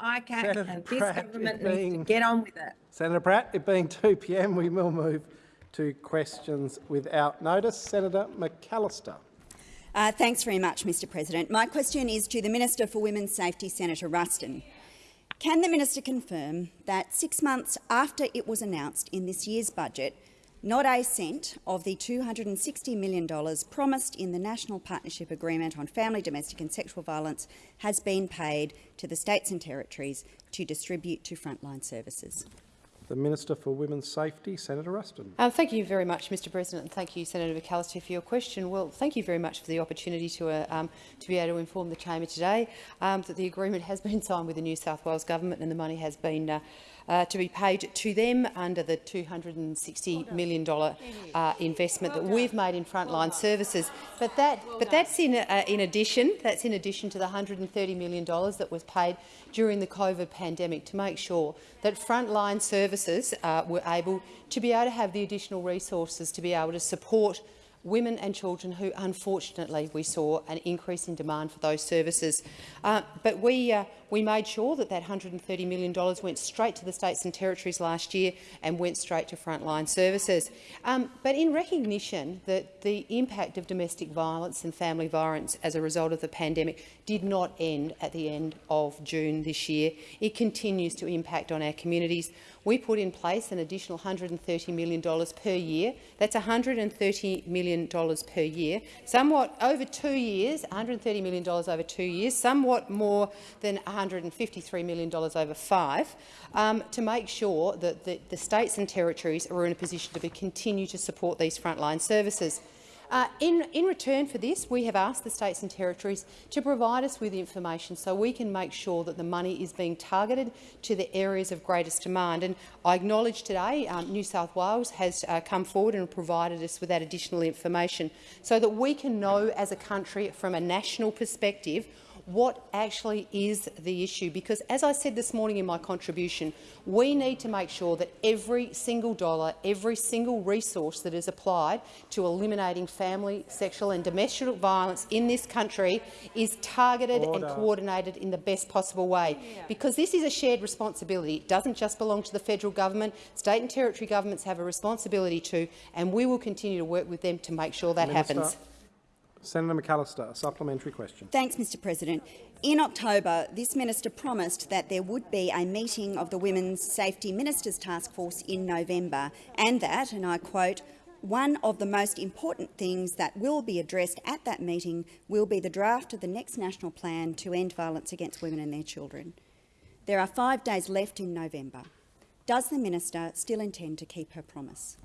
I can, Senator and this Pratt, government it needs being- to get on with it. Senator Pratt, it being 2 p.m, we will move to questions without notice. Senator McAllister. Uh, thanks very much, Mr President. My question is to the Minister for Women's Safety, Senator Ruston. Can the minister confirm that six months after it was announced in this year's budget, not a cent of the $260 million promised in the National Partnership Agreement on Family, Domestic and Sexual Violence has been paid to the states and territories to distribute to frontline services? The Minister for Women's Safety, Senator Ruston. Um, thank you very much, Mr President, and thank you, Senator McAllister, for your question. Well, thank you very much for the opportunity to, uh, um, to be able to inform the chamber today um, that the agreement has been signed with the New South Wales government and the money has been uh, uh, to be paid to them under the $260 million uh, investment that we've made in frontline services. But, that, but that's in, uh, in addition. That's in addition to the $130 million that was paid during the COVID pandemic to make sure that frontline services uh, were able to be able to have the additional resources to be able to support women and children who, unfortunately, we saw an increase in demand for those services. Uh, but we, uh, we made sure that that $130 million went straight to the states and territories last year and went straight to frontline services. Um, but in recognition that the impact of domestic violence and family violence as a result of the pandemic did not end at the end of June this year, it continues to impact on our communities. We put in place an additional $130 million per year. That's $130 million per year, somewhat over two years, $130 million over two years, somewhat more than $153 million over five, um, to make sure that the, the states and territories are in a position to be, continue to support these frontline services. Uh, in, in, return for this, we have asked the states and territories to provide us with information so we can make sure that the money is being targeted to the areas of greatest demand. And I acknowledge today um, New South Wales has uh, come forward and provided us with that additional information so that we can know as a country from a national perspective what actually is the issue. Because, as I said this morning in my contribution, we need to make sure that every single dollar, every single resource that is applied to eliminating family, sexual and domestic violence in this country is targeted Order. and coordinated in the best possible way. Yeah. Because this is a shared responsibility. It doesn't just belong to the federal government. State and territory governments have a responsibility too, and we will continue to work with them to make sure that Minister. happens. Senator McAllister, a supplementary question. Thanks, Mr President. In October, this minister promised that there would be a meeting of the Women's Safety Ministers Task Force in November and that, and I quote, one of the most important things that will be addressed at that meeting will be the draft of the next national plan to end violence against women and their children. There are five days left in November. Does the minister still intend to keep her promise?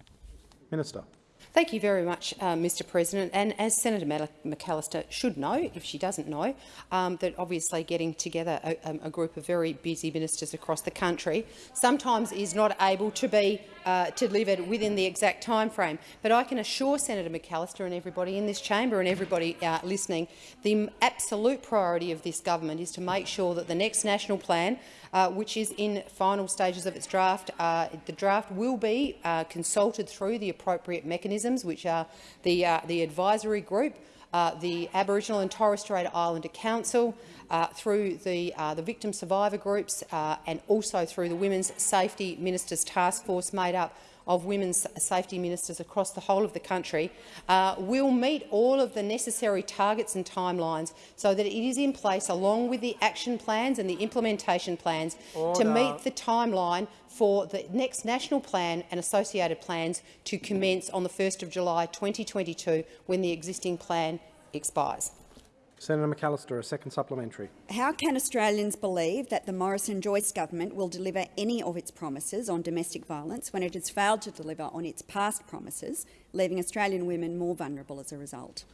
Minister. Thank you very much, uh, Mr President. And as Senator McAllister should know, if she doesn't know, um, that obviously getting together a, um, a, group of very busy ministers across the country sometimes is not able to be uh, delivered within the exact time frame. But I can assure Senator McAllister and everybody in this chamber and everybody uh, listening, the absolute priority of this government is to make sure that the next national plan uh, which is in final stages of its draft. Uh, the draft will be uh, consulted through the appropriate mechanisms, which are the, uh, the advisory group, uh, the Aboriginal and Torres Strait Islander Council, through the, the victim survivor groups and also through the Women's Safety Ministers Task Force made up of women's safety ministers across the whole of the country uh, will meet all of the necessary targets and timelines so that it is in place along with the action plans and the implementation plans Order. to meet the timeline for the next national plan and associated plans to commence on the 1st of July 2022 when the existing plan expires. Senator McAllister, a second supplementary. How can Australians believe that the Morrison-Joyce government will deliver any of its promises on domestic violence when it has failed to deliver on its past promises, leaving Australian women more vulnerable as a result?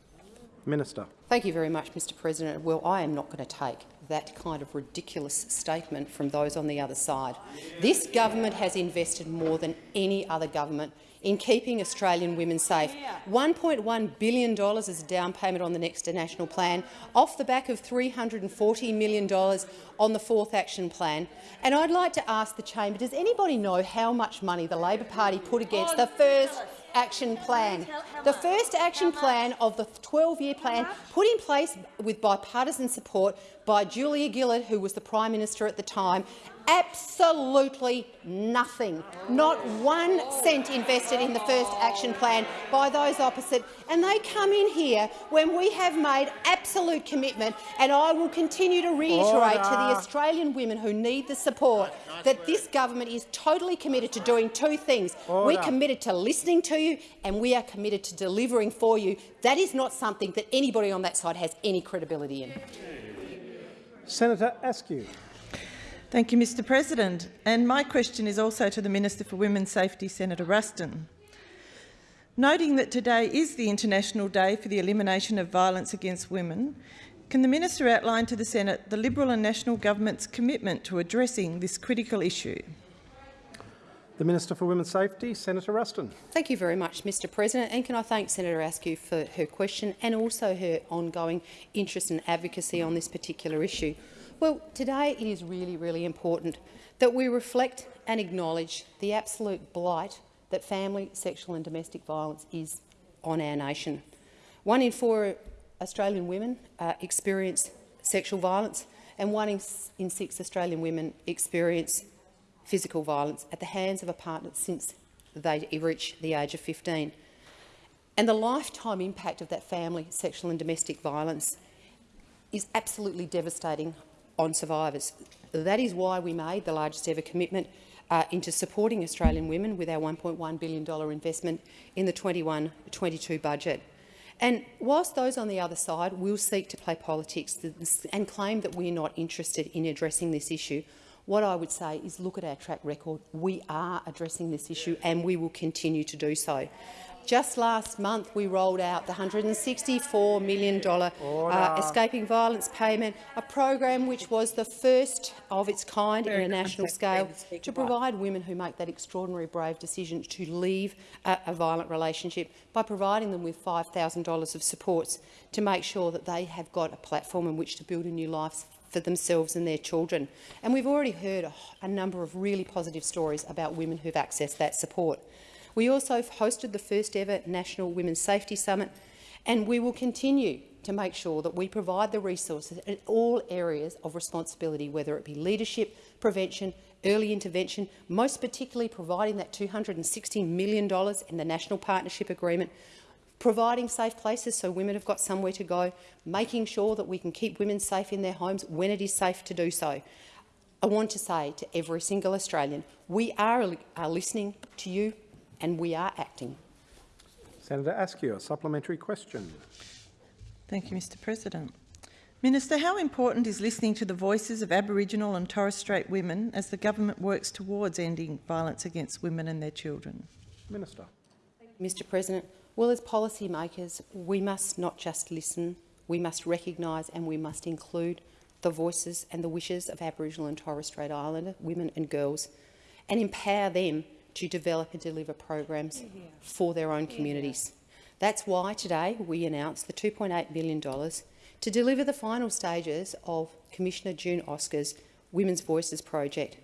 Minister. Thank you very much, Mr President. Well, I am not going to take that kind of ridiculous statement from those on the other side. This government has invested more than any other government in keeping Australian women safe. $1.1 billion as a down payment on the next national plan, off the back of $340 million on the fourth action plan. And I'd like to ask the chamber, does anybody know how much money the Labor Party put against the first action plan. The first action plan of the 12-year plan put in place with bipartisan support by Julia Gillard, who was the Prime Minister at the time, absolutely nothing. Not one cent invested in the first action plan by those opposite. And they come in here when we have made absolute commitment, and I will continue to reiterate to the Australian women who need the support that this government is totally committed to doing two things. We're committed to listening to you and we are committed to delivering for you. That is not something that anybody on that side has any credibility in. Senator Askew. Thank you, Mr President. And my question is also to the Minister for Women's Safety, Senator Ruston. Noting that today is the International Day for the Elimination of Violence Against Women, can the Minister outline to the Senate the Liberal and National Government's commitment to addressing this critical issue? The Minister for Women's Safety, Senator Ruston. Thank you very much, Mr President. And can I thank Senator Askew for her question and also her ongoing interest and advocacy on this particular issue. Well, today it is really, really important that we reflect and acknowledge the absolute blight that family, sexual and domestic violence is on our nation. One in four Australian women uh, experience sexual violence and one in, in six Australian women experience physical violence at the hands of a partner since they reach the age of 15. And the lifetime impact of that family, sexual and domestic violence is absolutely devastating on survivors. That is why we made the largest ever commitment uh, into supporting Australian women with our $1.1 billion investment in the 21-22 budget. And whilst those on the other side will seek to play politics and claim that we're not interested in addressing this issue, what I would say is look at our track record. We are addressing this issue and we will continue to do so. Just last month, we rolled out the $164 million uh, Escaping Violence Payment, a program which was the first of its kind Very in a national scale to provide women who make that extraordinary brave decision to leave a, a violent relationship by providing them with $5,000 of supports to make sure that they have got a platform in which to build a new life for themselves and their children. And we've already heard a, a number of really positive stories about women who've accessed that support. We also hosted the first ever National Women's Safety Summit, and we will continue to make sure that we provide the resources in all areas of responsibility, whether it be leadership, prevention, early intervention, most particularly providing that $260 million in the National Partnership Agreement, providing safe places so women have got somewhere to go, making sure that we can keep women safe in their homes when it is safe to do so. I want to say to every single Australian, we are, are listening to you and we are acting. Senator Askew, a supplementary question. Thank you, Mr President. Minister, how important is listening to the voices of Aboriginal and Torres Strait women as the government works towards ending violence against women and their children? Minister. Mr President, well, as policymakers, we must not just listen, we must recognise and we must include the voices and the wishes of Aboriginal and Torres Strait Islander women and girls and empower them to develop and deliver programs for their own communities. That's why today we announced the $2.8 million to deliver the final stages of Commissioner June Oscar's Women's Voices project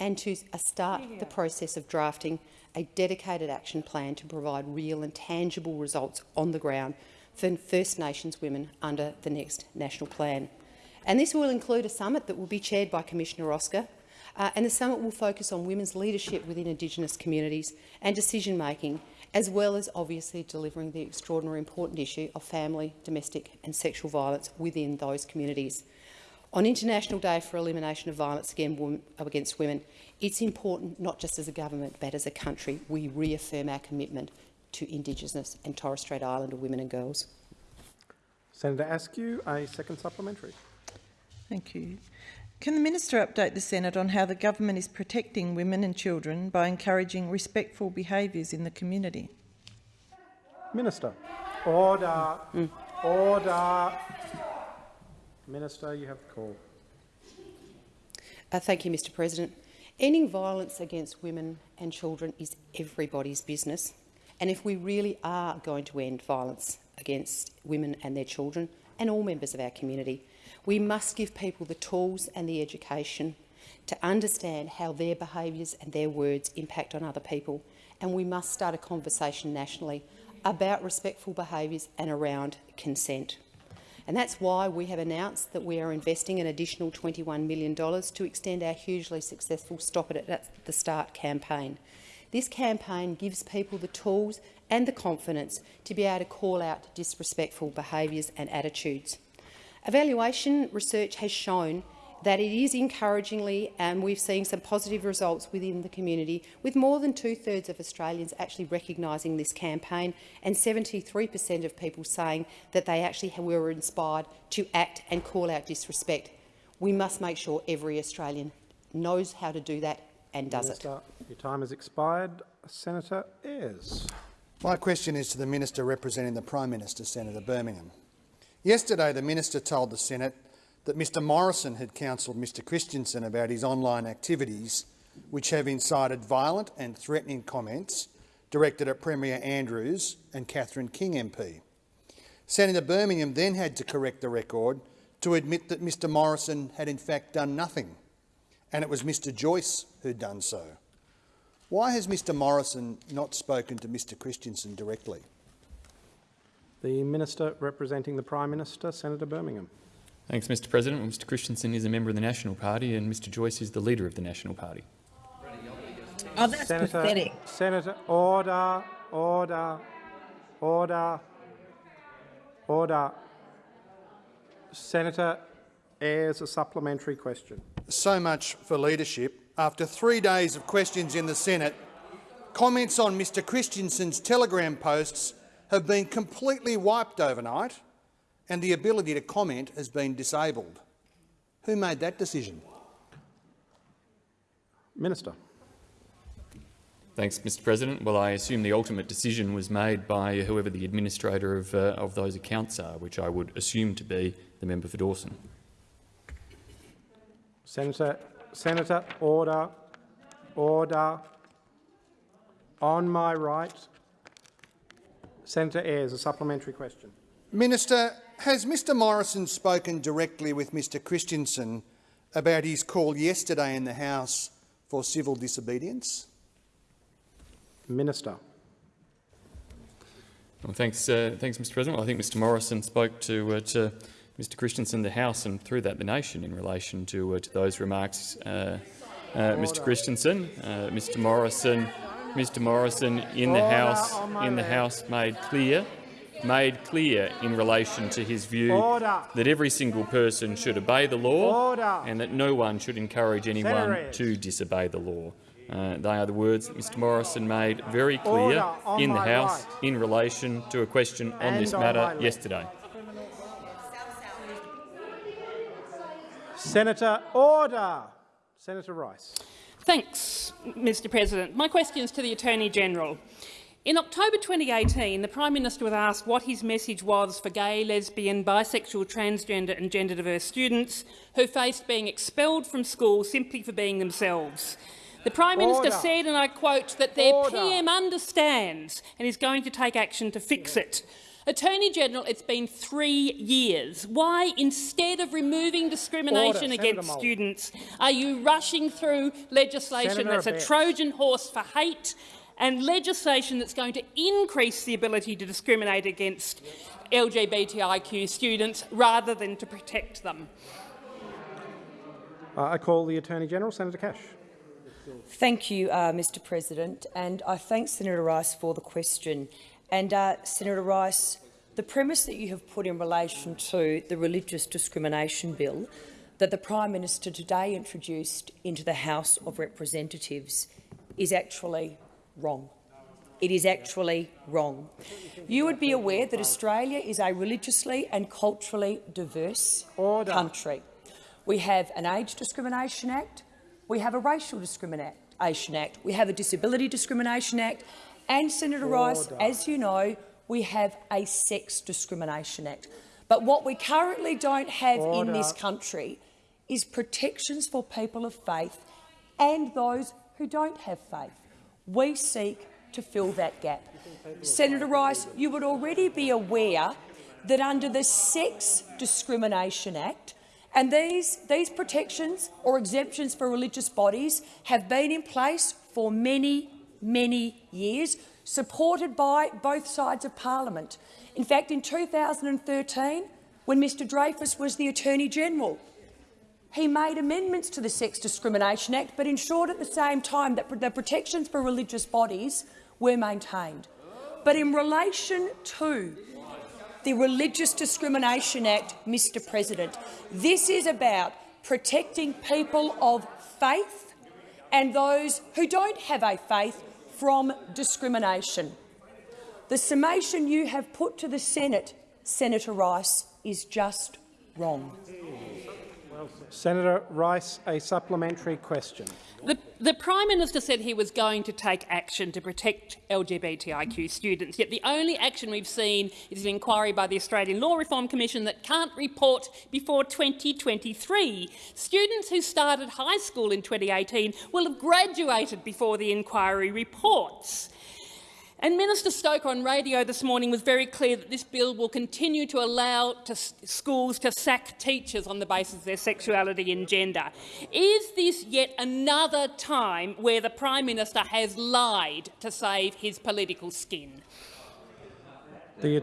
and to uh, start the process of drafting a dedicated action plan to provide real and tangible results on the ground for First Nations women under the next national plan. And this will include a summit that will be chaired by Commissioner Oscar uh, and the summit will focus on women's leadership within Indigenous communities and decision-making, as well as obviously delivering the extraordinary important issue of family, domestic and sexual violence within those communities. On International Day for Elimination of Violence Against Women, it's important, not just as a government, but as a country, we reaffirm our commitment to Indigenous and Torres Strait Islander women and girls. Senator Askew, a second supplementary. Thank you. Can the Minister update the Senate on how the government is protecting women and children by encouraging respectful behaviours in the community? Minister. Order. Mm. Order. Minister, you have the call. Uh, thank you, Mr President. Ending violence against women and children is everybody's business. And if we really are going to end violence against women and their children and all members of our community, we must give people the tools and the education to understand how their behaviours and their words impact on other people. And we must start a conversation nationally about respectful behaviours and around consent. And that's why we have announced that we are investing an additional $21 million to extend our hugely successful Stop It at the Start campaign. This campaign gives people the tools and the confidence to be able to call out disrespectful behaviours and attitudes. Evaluation research has shown that it is encouragingly, and we've seen some positive results within the community, with more than two-thirds of Australians actually recognising this campaign and 73 per cent of people saying that they actually were inspired to act and call out disrespect. We must make sure every Australian knows how to do that and does Minister, it. Your time has expired. Senator Ayres. My question is to the Minister representing the Prime Minister, Senator Birmingham. Yesterday, the Minister told the Senate that Mr Morrison had counselled Mr Christensen about his online activities, which have incited violent and threatening comments directed at Premier Andrews and Catherine King MP. Senator Birmingham then had to correct the record to admit that Mr Morrison had in fact done nothing, and it was Mr Joyce who'd done so. Why has Mr Morrison not spoken to Mr Christensen directly? The Minister representing the Prime Minister, Senator Birmingham. Thanks, Mr President. Well, Mr Christensen is a member of the National Party and Mr Joyce is the leader of the National Party. Oh, that's Senator, pathetic. Senator, order, order, order, order. Senator Ayres, a supplementary question. So much for leadership. After three days of questions in the Senate, comments on Mr Christensen's Telegram posts have been completely wiped overnight and the ability to comment has been disabled. Who made that decision? Minister. Thanks, Mr President. Well, I assume the ultimate decision was made by whoever the administrator of, uh, of those accounts are, which I would assume to be the member for Dawson. Senator, Senator, order, order. On my right, Senator Ayres, a supplementary question. Minister, has Mr Morrison spoken directly with Mr Christensen about his call yesterday in the House for civil disobedience? Minister. Well, thanks, uh, thanks, Mr President. Well, I think Mr Morrison spoke to, uh, to Mr Christensen, the House, and through that the nation in relation to, uh, to those remarks. Uh, uh, Mr Christensen, uh, Mr Morrison, Mr Morrison in the House in the House made clear made clear in relation to his view Order. that every single person should obey the law Order. and that no one should encourage anyone to disobey the law. Uh, they are the words that Mr Morrison made very clear in the House right. in relation to a question on And this on matter left. yesterday. Senator, order. Senator Rice. Thanks, Mr President. My question is to the Attorney-General. In October 2018, the Prime Minister was asked what his message was for gay, lesbian, bisexual, transgender and gender-diverse students who faced being expelled from school simply for being themselves. The Prime Minister said, and I quote, that their Order. PM understands and is going to take action to fix it. Attorney-General, it's been three years. Why, instead of removing discrimination Order. against Senator Mould. students, are you rushing through legislation Senator that's a Abetz. Trojan horse for hate and legislation that's going to increase the ability to discriminate against LGBTIQ students rather than to protect them? Uh, I call the Attorney-General, Senator Cash. Thank you, uh, Mr President, and I thank Senator Rice for the question. And uh, Senator Rice, the premise that you have put in relation to the religious discrimination bill that the Prime Minister today introduced into the House of Representatives is actually wrong. It is actually wrong. You would be aware that Australia is a religiously and culturally diverse Order. country. We have an Age Discrimination Act, we have a Racial Discrimination Act, we have a Disability Discrimination Act, and, Senator Rice, as you know, we have a Sex Discrimination Act. But what we currently don't have in this country is protections for people of faith and those who don't have faith. We seek to fill that gap. Senator Rice, you would already be aware that under the Sex Discrimination Act, and these, these protections or exemptions for religious bodies have been in place for many, many years, supported by both sides of parliament. In fact, in 2013, when Mr Dreyfus was the Attorney-General. He made amendments to the Sex Discrimination Act but ensured at the same time that the protections for religious bodies were maintained. But in relation to the Religious Discrimination Act, Mr President, this is about protecting people of faith and those who don't have a faith from discrimination. The summation you have put to the Senate, Senator Rice, is just wrong. Senator Rice, a supplementary question. The, the, Prime Minister said he was going to take action to protect LGBTIQ students, yet the only action we've seen is an inquiry by the Australian Law Reform Commission that can't report before 2023. Students who started high school in 2018 will have graduated before the inquiry reports. And Minister Stoker on radio this morning was very clear that this bill will continue to allow to schools to sack teachers on the basis of their sexuality and gender. Is this yet another time where the Prime Minister has lied to save his political skin? The,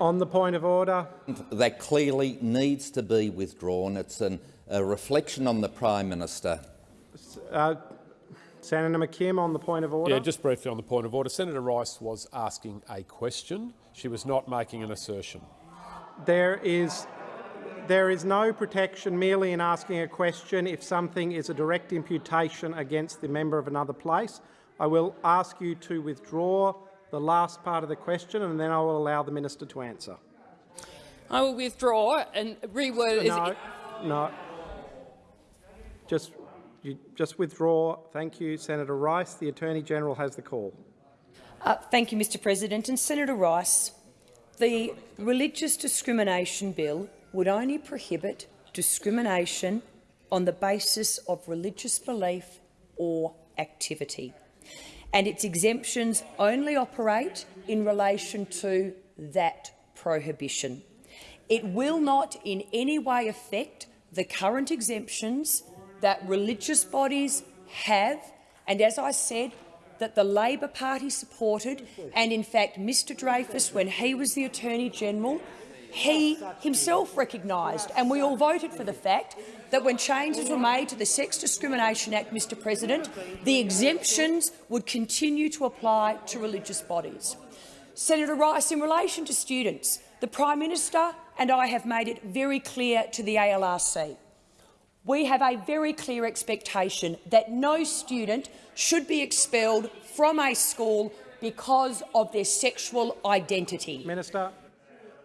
on the point of order. That clearly needs to be withdrawn. It's an, a reflection on the Prime Minister. Uh, Senator McKim on the point of order. Yeah, just briefly on the point of order. Senator Rice was asking a question. She was not making an assertion. There is, there is no protection merely in asking a question if something is a direct imputation against the member of another place. I will ask you to withdraw the last part of the question and then I will allow the minister to answer. I will withdraw and reword it. No, no. Just you just withdraw. Thank you, Senator Rice. The Attorney-General has the call. Uh, thank you, Mr President. And Senator Rice, the Religious Discrimination Bill would only prohibit discrimination on the basis of religious belief or activity. And its exemptions only operate in relation to that prohibition. It will not in any way affect the current exemptions that religious bodies have, and as I said, that the Labor Party supported, and in fact Mr Dreyfus, when he was the Attorney-General, he himself recognised, and we all voted for the fact, that when changes were made to the Sex Discrimination Act, Mr President, the exemptions would continue to apply to religious bodies. Senator Rice, in relation to students, the Prime Minister and I have made it very clear to the ALRC we have a very clear expectation that no student should be expelled from a school because of their sexual identity. Minister.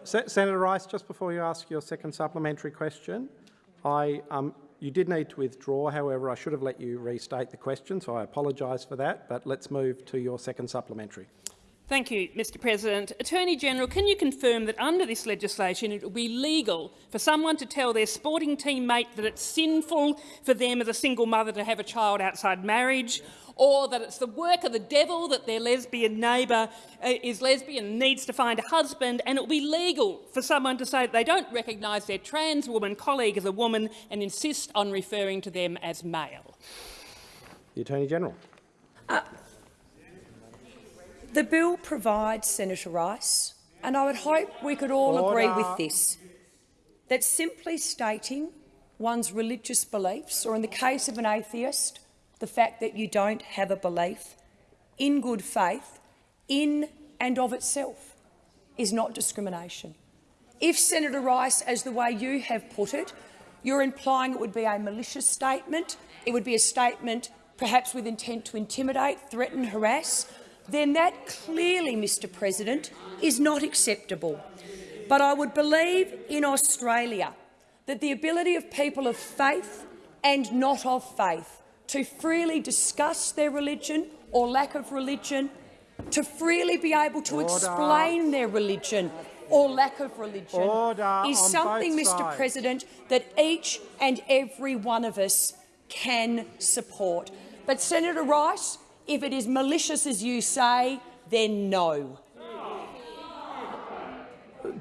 Se Senator Rice, just before you ask your second supplementary question, I, um, you did need to withdraw. However, I should have let you restate the question, so I apologise for that. But let's move to your second supplementary. Thank you, Mr President. Attorney General, can you confirm that under this legislation it will be legal for someone to tell their sporting teammate that it's sinful for them as a single mother to have a child outside marriage, or that it's the work of the devil that their lesbian neighbour uh, is lesbian and needs to find a husband, and it will be legal for someone to say that they don't recognise their trans woman colleague as a woman and insist on referring to them as male? The Attorney-General. Uh the bill provides, Senator Rice, and I would hope we could all Order. agree with this, that simply stating one's religious beliefs, or in the case of an atheist, the fact that you don't have a belief, in good faith, in and of itself, is not discrimination. If, Senator Rice, as the way you have put it, you're implying it would be a malicious statement, it would be a statement perhaps with intent to intimidate, threaten, harass, then that clearly, Mr President, is not acceptable. But I would believe in Australia that the ability of people of faith and not of faith to freely discuss their religion or lack of religion, to freely be able to Order. explain their religion or lack of religion Order is something, Mr President, that each and every one of us can support. But Senator Rice, if it is malicious as you say, then no.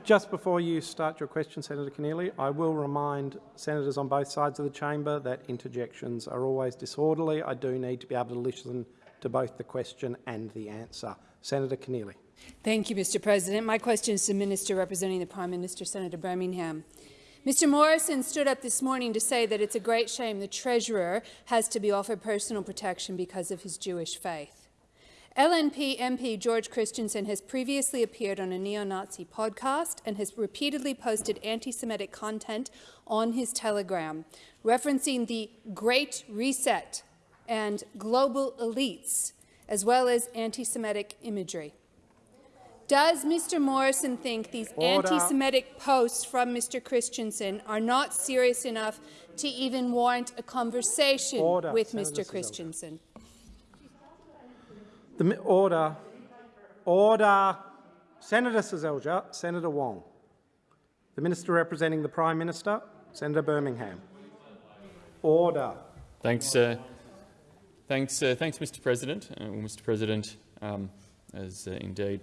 Just before you start your question, Senator Keneally, I will remind senators on both sides of the chamber that interjections are always disorderly. I do need to be able to listen to both the question and the answer. Senator Keneally. Thank you, Mr President. My question is to the Minister representing the Prime Minister, Senator Birmingham. Mr Morrison stood up this morning to say that it's a great shame the Treasurer has to be offered personal protection because of his Jewish faith. LNP MP George Christensen has previously appeared on a neo-Nazi podcast and has repeatedly posted anti-Semitic content on his Telegram, referencing the Great Reset and global elites, as well as anti-Semitic imagery. Does Mr Morrison think these anti-Semitic posts from Mr Christensen are not serious enough to even warrant a conversation Order. with Senator Mr Seselja. Christensen? The order. Order. Senator Seselja, Senator Wong. The Minister representing the Prime Minister, Senator Birmingham. Order. Thanks, uh, thanks, uh, thanks, Mr. President. Uh, well, Mr. President, um, as uh, indeed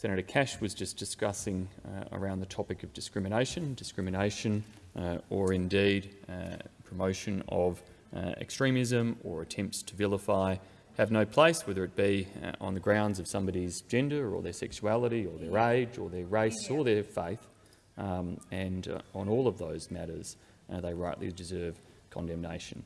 Senator Cash was just discussing uh, around the topic of discrimination, discrimination, uh, or indeed uh, promotion of uh, extremism or attempts to vilify have no place, whether it be uh, on the grounds of somebody's gender or their sexuality or their age or their race or their faith. Um, and on all of those matters, uh, they rightly deserve condemnation.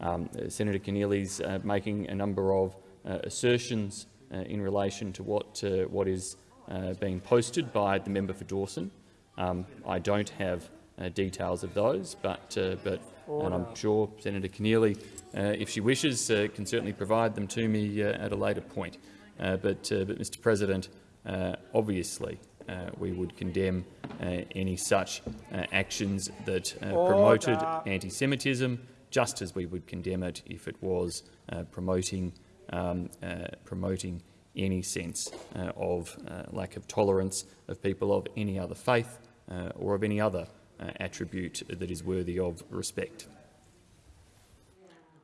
Um, Senator Keneally's uh, making a number of uh, assertions uh, in relation to what, uh, what is uh, being posted by the member for Dawson. Um, I don't have uh, details of those, but, uh, but and I'm sure Senator Keneally, uh, if she wishes, uh, can certainly provide them to me uh, at a later point. Uh, but, uh, but, Mr President, uh, obviously uh, we would condemn uh, any such uh, actions that uh, promoted anti-Semitism, just as we would condemn it if it was uh, promoting, um, uh, promoting any sense uh, of uh, lack of tolerance of people of any other faith uh, or of any other uh, attribute that is worthy of respect.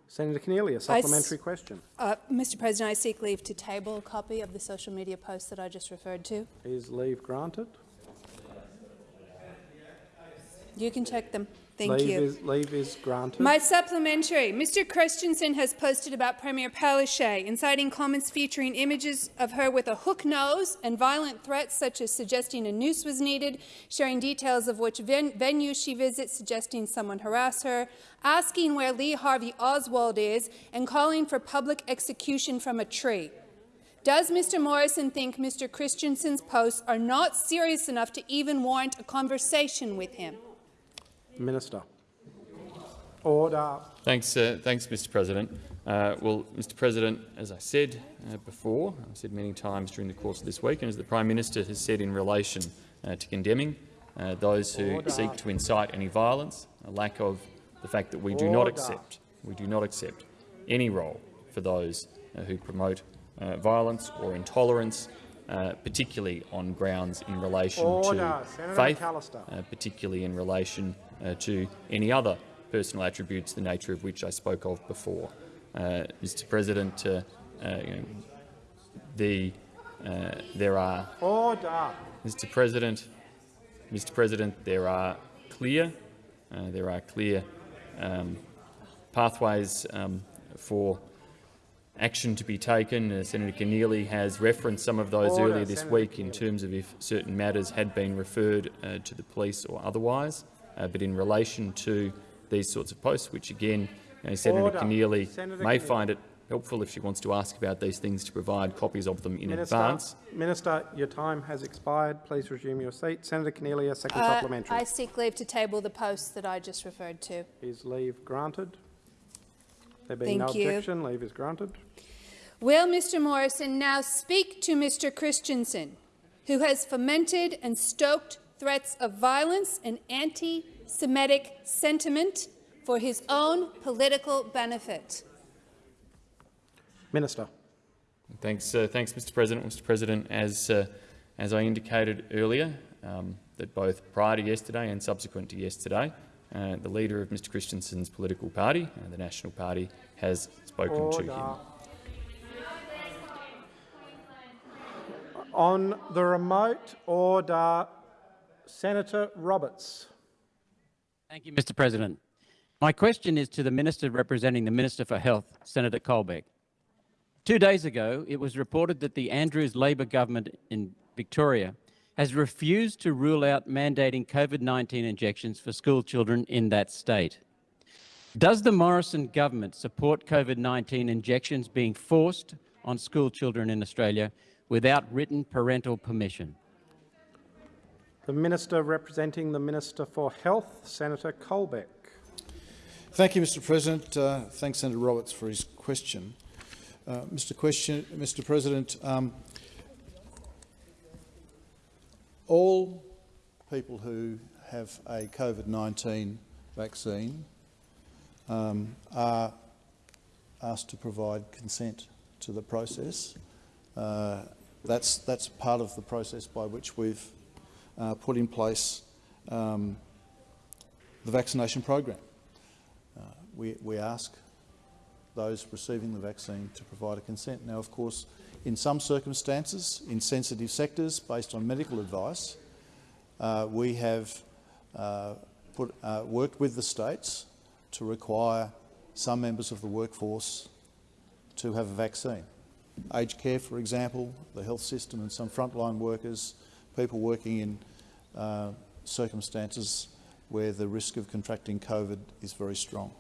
Senator Keneally, a I s- supplementary question. Uh, Mr President, I seek leave to table a copy of the social media post that I just referred to. Is leave granted? You can check them. Thank leave you. Is, leave is granted. My supplementary. Mr. Christensen has posted about Premier Palaszczuk, inciting comments featuring images of her with a hook nose and violent threats such as suggesting a noose was needed, sharing details of which ven venue she visits, suggesting someone harass her, asking where Lee Harvey Oswald is, and calling for public execution from a tree. Does Mr. Morrison think Mr. Christensen's posts are not serious enough to even warrant a conversation with him? Minister. Order. Thanks, uh, thanks, Mr. President. Uh, well, Mr. President, as I said uh, before, I've said many times during the course of this week, and as the Prime Minister has said in relation uh, to condemning uh, those who Order. seek to incite any violence, a lack of the fact that we do not accept, we do not accept any role for those uh, who promote uh, violence or intolerance, uh, particularly on grounds in relation Order. to Senator faith, uh, particularly in relation uh, to any other personal attributes, the nature of which I spoke of before. Uh, Mr. President, uh, uh, you know, the, there are, Order. Mr. President, Mr. President, there are clear, uh, there are clear um, pathways um, for action to be taken. Uh, Senator Keneally has referenced some of those Order, earlier this Senator week in terms of if certain matters had been referred uh, to the police or otherwise. Uh, but in relation to these sorts of posts, which again, you know, Senator Order. Keneally may Keneally. find it helpful if she wants to ask about these things to provide copies of them in Minister, advance. Minister, your time has expired. Please resume your seat. Senator Keneally, a second Uh, supplementary. I seek leave to table the posts that I just referred to. Is leave granted? There being no you. objection, leave is granted. Will Mr Morrison now speak to Mr Christensen, who has fomented and stoked threats of violence and anti-Semitic sentiment for his own political benefit? Minister. Thanks, uh, thanks, Mr. President. Mr. President, as uh, as I indicated earlier, um, that both prior to yesterday and subsequent to yesterday, uh, the leader of Mr. Christensen's political party, uh, the National Party, has spoken to him. On the remote order, Senator Roberts. Thank you, Mr. President. My question is to the Minister representing the Minister for Health, Senator Colbeck. Two days ago, it was reported that the Andrews Labor government in Victoria has refused to rule out mandating COVID-19 injections for school children in that state. Does the Morrison government support COVID-19 injections being forced on school children in Australia without written parental permission? The Minister representing the Minister for Health, Senator Colbeck. Thank you, Mr President. Uh, thanks, Senator Roberts, for his question. Uh, Mr. Question, Mr. President, um, all people who have a COVID-19 vaccine um, are asked to provide consent to the process. Uh, that's, that's part of the process by which we've uh, put in place um, the vaccination program. Uh, we, we ask those receiving the vaccine to provide a consent. Now, of course, in some circumstances, in sensitive sectors, based on medical advice, uh, we have uh, put, uh, worked with the states to require some members of the workforce to have a vaccine. Aged care, for example, the health system and some frontline workers, people working in uh, circumstances where the risk of contracting COVID is very strong.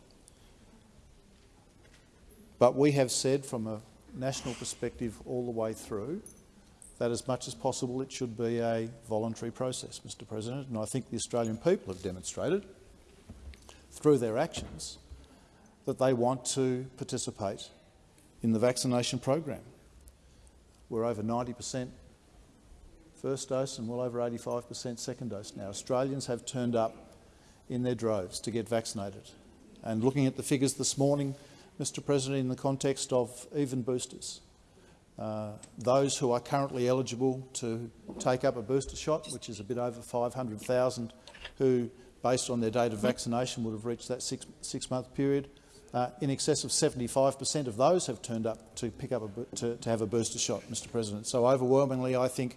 But we have said from a national perspective all the way through that as much as possible it should be a voluntary process, Mr President, and I think the Australian people have demonstrated through their actions that they want to participate in the vaccination program. We're over 90 per cent first dose and well over 85 per cent second dose now. Australians have turned up in their droves to get vaccinated. And looking at the figures this morning, Mr President, in the context of even boosters. Uh, those who are currently eligible to take up a booster shot, which is a bit over 500,000, who, based on their date of vaccination, would have reached that six-month six period. Uh, in excess of 75 per cent of those have turned up to pick up a, to, to, have a booster shot, Mr President. So overwhelmingly, I think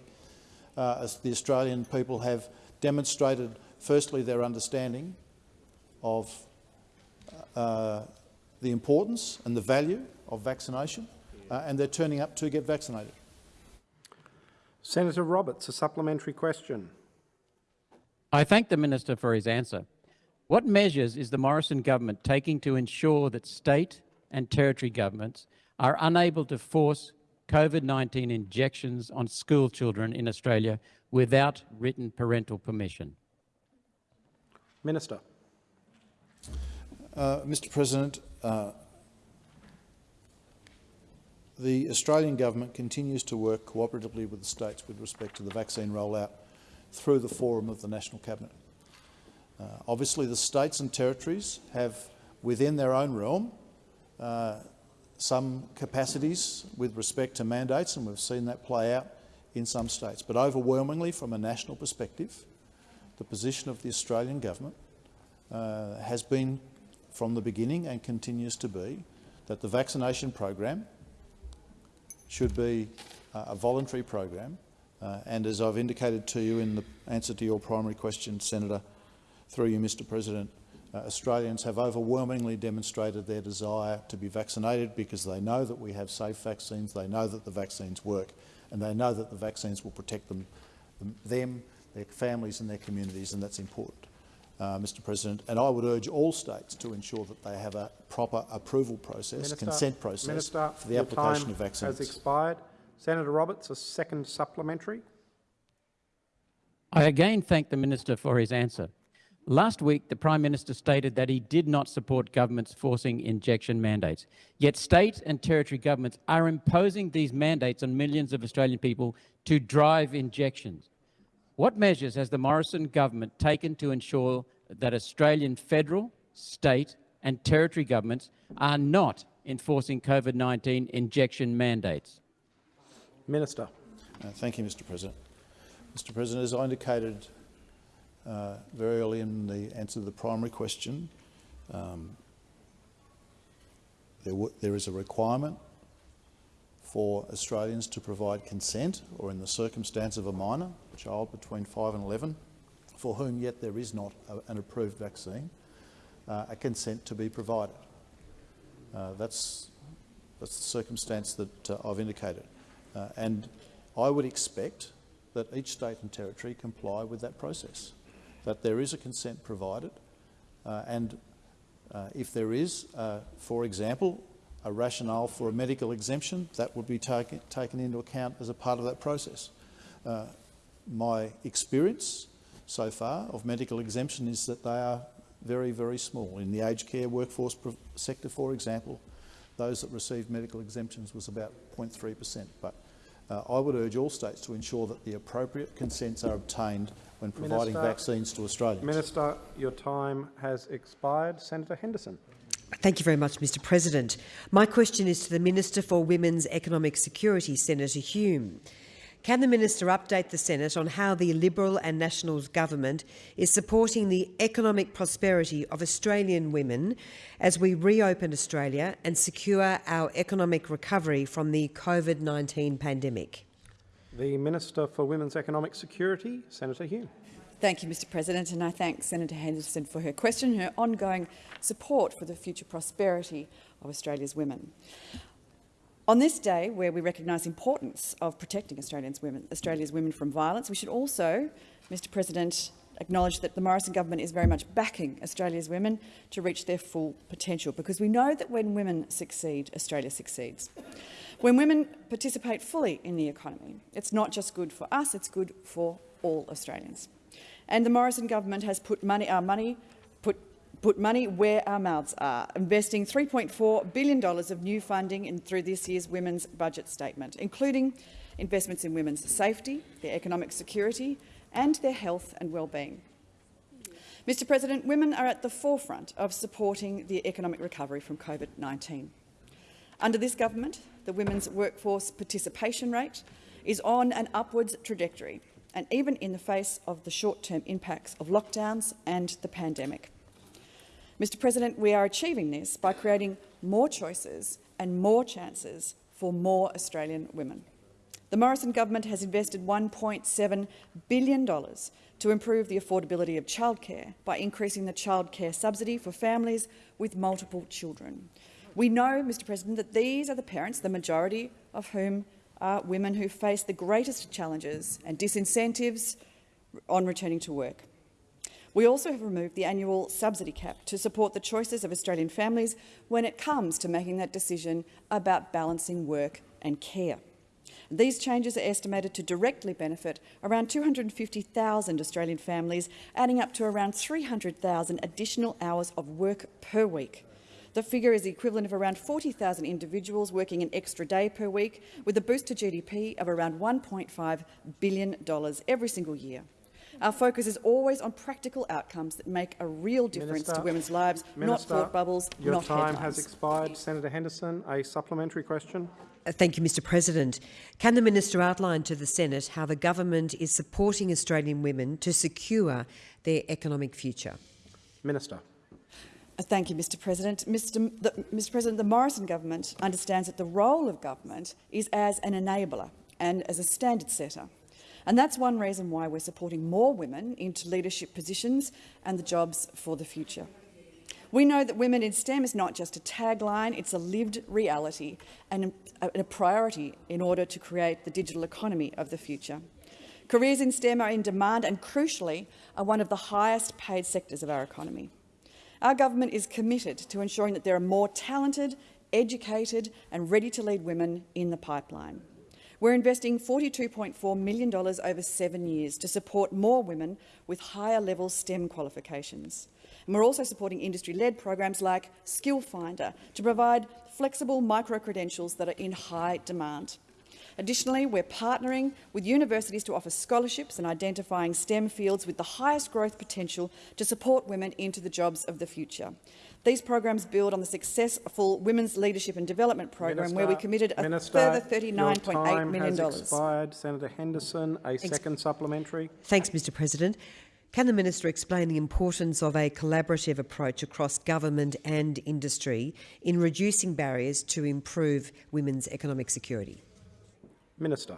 uh, the Australian people have demonstrated, firstly, their understanding of uh, the importance and the value of vaccination, uh, and they're turning up to get vaccinated. Senator Roberts, a supplementary question. I thank the minister for his answer. What measures is the Morrison government taking to ensure that state and territory governments are unable to force COVID-19 injections on school children in Australia without written parental permission? Minister. Uh, Mr President, uh, the Australian government continues to work cooperatively with the states with respect to the vaccine rollout through the forum of the National Cabinet. Uh, obviously, the states and territories have, within their own realm, uh, some capacities with respect to mandates, and we've seen that play out in some states. But overwhelmingly, from a national perspective, the position of the Australian government uh, has been from the beginning and continues to be that the vaccination program should be uh, a voluntary program. Uh, and as I've indicated to you in the answer to your primary question, Senator, through you, Mr President, uh, Australians have overwhelmingly demonstrated their desire to be vaccinated because they know that we have safe vaccines, they know that the vaccines work, and they know that the vaccines will protect them, them their families and their communities, and that's important uh, Mr President, and I would urge all states to ensure that they have a proper approval process, Minister, consent process Minister, for the application of vaccines. has expired. Senator Roberts, a second supplementary. I again thank the minister for his answer. Last week, the Prime Minister stated that he did not support governments forcing injection mandates. Yet state and territory governments are imposing these mandates on millions of Australian people to drive injections. What measures has the Morrison government taken to ensure that Australian federal, state and territory governments are not enforcing COVID-19 injection mandates? Minister. Uh, thank you, Mr President. Mr President, as I indicated uh, very early in the answer to the primary question, um, there, there is a requirement for Australians to provide consent, or in the circumstance of a minor, a child between 5 and 11, for whom yet there is not a, an approved vaccine, uh, a consent to be provided. Uh, that's That's the circumstance that uh, I've indicated. Uh, and I would expect that each state and territory comply with that process, that there is a consent provided, uh, and uh, if there is, uh, for example, a rationale for a medical exemption, that would be taken, taken into account as a part of that process. Uh, my experience so far of medical exemption is that they are very, very small. In the aged care workforce sector, for example, those that received medical exemptions was about 0.3 per cent. But uh, I would urge all states to ensure that the appropriate consents are obtained when providing Minister, vaccines to Australians. Minister, your time has expired. Senator Henderson. Thank you very much, Mr President. My question is to the Minister for Women's Economic Security, Senator Hume. Can the minister update the Senate on how the Liberal and Nationals government is supporting the economic prosperity of Australian women as we reopen Australia and secure our economic recovery from the COVID-19 pandemic? The Minister for Women's Economic Security, Senator Hume. Thank you, Mr President, and I thank Senator Henderson for her question, and her ongoing support for the future prosperity of Australia's women. On this day, where we recognise the importance of protecting Australians women, Australia's women from violence, we should also, Mr President, acknowledge that the Morrison government is very much backing Australia's women to reach their full potential, because we know that when women succeed, Australia succeeds. When women participate fully in the economy, it's not just good for us, it's good for all Australians. And the Morrison government has put money, our money put money where our mouths are, investing $3.4 billion of new funding in, through this year's Women's Budget Statement, including investments in women's safety, their economic security and their health and well-being. Mr President, women are at the forefront of supporting the economic recovery from COVID-19. Under this government, the women's workforce participation rate is on an upwards trajectory, and even in the face of the short-term impacts of lockdowns and the pandemic. Mr President, we are achieving this by creating more choices and more chances for more Australian women. The Morrison government has invested $1.7 billion to improve the affordability of childcare by increasing the childcare subsidy for families with multiple children. We know, Mr President, that these are the parents, the majority of whom are women who face the greatest challenges and disincentives on returning to work. We also have removed the annual subsidy cap to support the choices of Australian families when it comes to making that decision about balancing work and care. These changes are estimated to directly benefit around 250,000 Australian families, adding up to around 300,000 additional hours of work per week. The figure is the equivalent of around 40,000 individuals working an extra day per week, with a boost to GDP of around $1.5 billion every single year. Our focus is always on practical outcomes that make a real difference Minister, to women's lives, Minister, not thought bubbles, your not time headlines. has expired. Senator Henderson, a supplementary question. Uh, thank you, Mr President. Can the minister outline to the Senate how the government is supporting Australian women to secure their economic future? Minister. Uh, thank you, Mr President. Mr, the, Mr President, the Morrison government understands that the role of government is as an enabler and as a standard setter. And that's one reason why we're supporting more women into leadership positions and the jobs for the future. We know that women in STEM is not just a tagline, it's a lived reality and a priority in order to create the digital economy of the future. Careers in STEM are in demand and, crucially, are one of the highest paid sectors of our economy. Our government is committed to ensuring that there are more talented, educated and ready-to-lead women in the pipeline. We're investing $42.4 million over seven years to support more women with higher-level STEM qualifications. And we're also supporting industry-led programs like Skill Finder to provide flexible micro-credentials that are in high demand. Additionally, we're partnering with universities to offer scholarships and identifying STEM fields with the highest growth potential to support women into the jobs of the future. These programs build on the successful Women's Leadership and Development Program, Minister, where we committed a Minister, further $39.8 million. Has expired. Senator Henderson, a second supplementary. Thanks, Mr President. Can the minister explain the importance of a collaborative approach across government and industry in reducing barriers to improve women's economic security? Minister.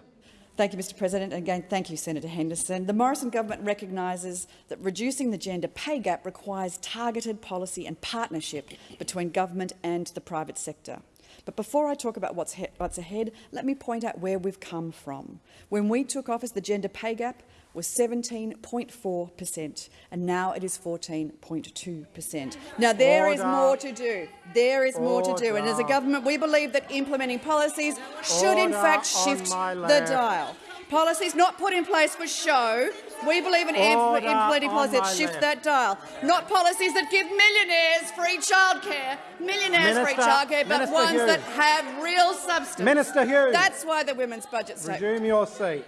Thank you, Mr President. And Again, thank you, Senator Henderson. The Morrison government recognises that reducing the gender pay gap requires targeted policy and partnership between government and the private sector. But before I talk about what's, what's ahead, let me point out where we've come from. When we took office, the gender pay gap was 17.4 per cent, and now it is 14.2 per cent. Now, there Order. is more to do. There is more to do. And as a government, we believe that implementing policies should, Order in fact, shift the dial. Policies not put in place for show. We believe in implementing policies that shift left. that dial, not policies that give millionaires free childcare, millionaires Minister, free childcare, but Minister ones Hume. that have real substance. Minister Hume. That's why the women's budget. Resume your seat.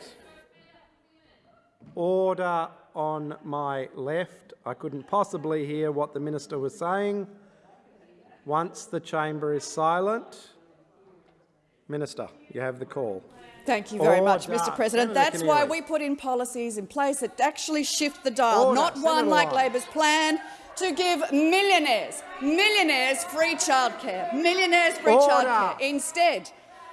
Order on my left. I couldn't possibly hear what the minister was saying. Once the chamber is silent, Minister, you have the call. Thank you very Order. much, Mr President. That's why we put in policies in place that actually shift the dial, Order. not Senator one like Labor's plan to give millionaires, millionaires free childcare, millionaires free childcare. Instead,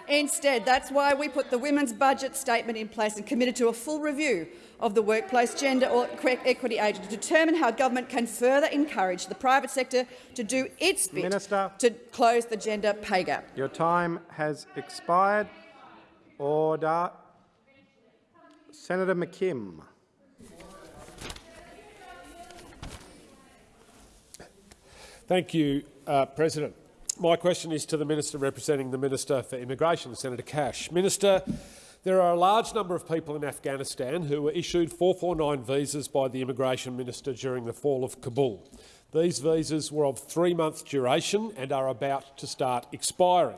instead, that's why we put the women's budget statement in place and committed to a full review of the Workplace Gender Equity Agency to determine how government can further encourage the private sector to do its bit Minister, to close the gender pay gap. Your time has expired. Order. Senator McKim. Thank you, uh, President. My question is to the Minister representing the Minister for Immigration, Senator Cash. Minister, there are a large number of people in Afghanistan who were issued 449 visas by the Immigration Minister during the fall of Kabul. These visas were of three-month duration and are about to start expiring.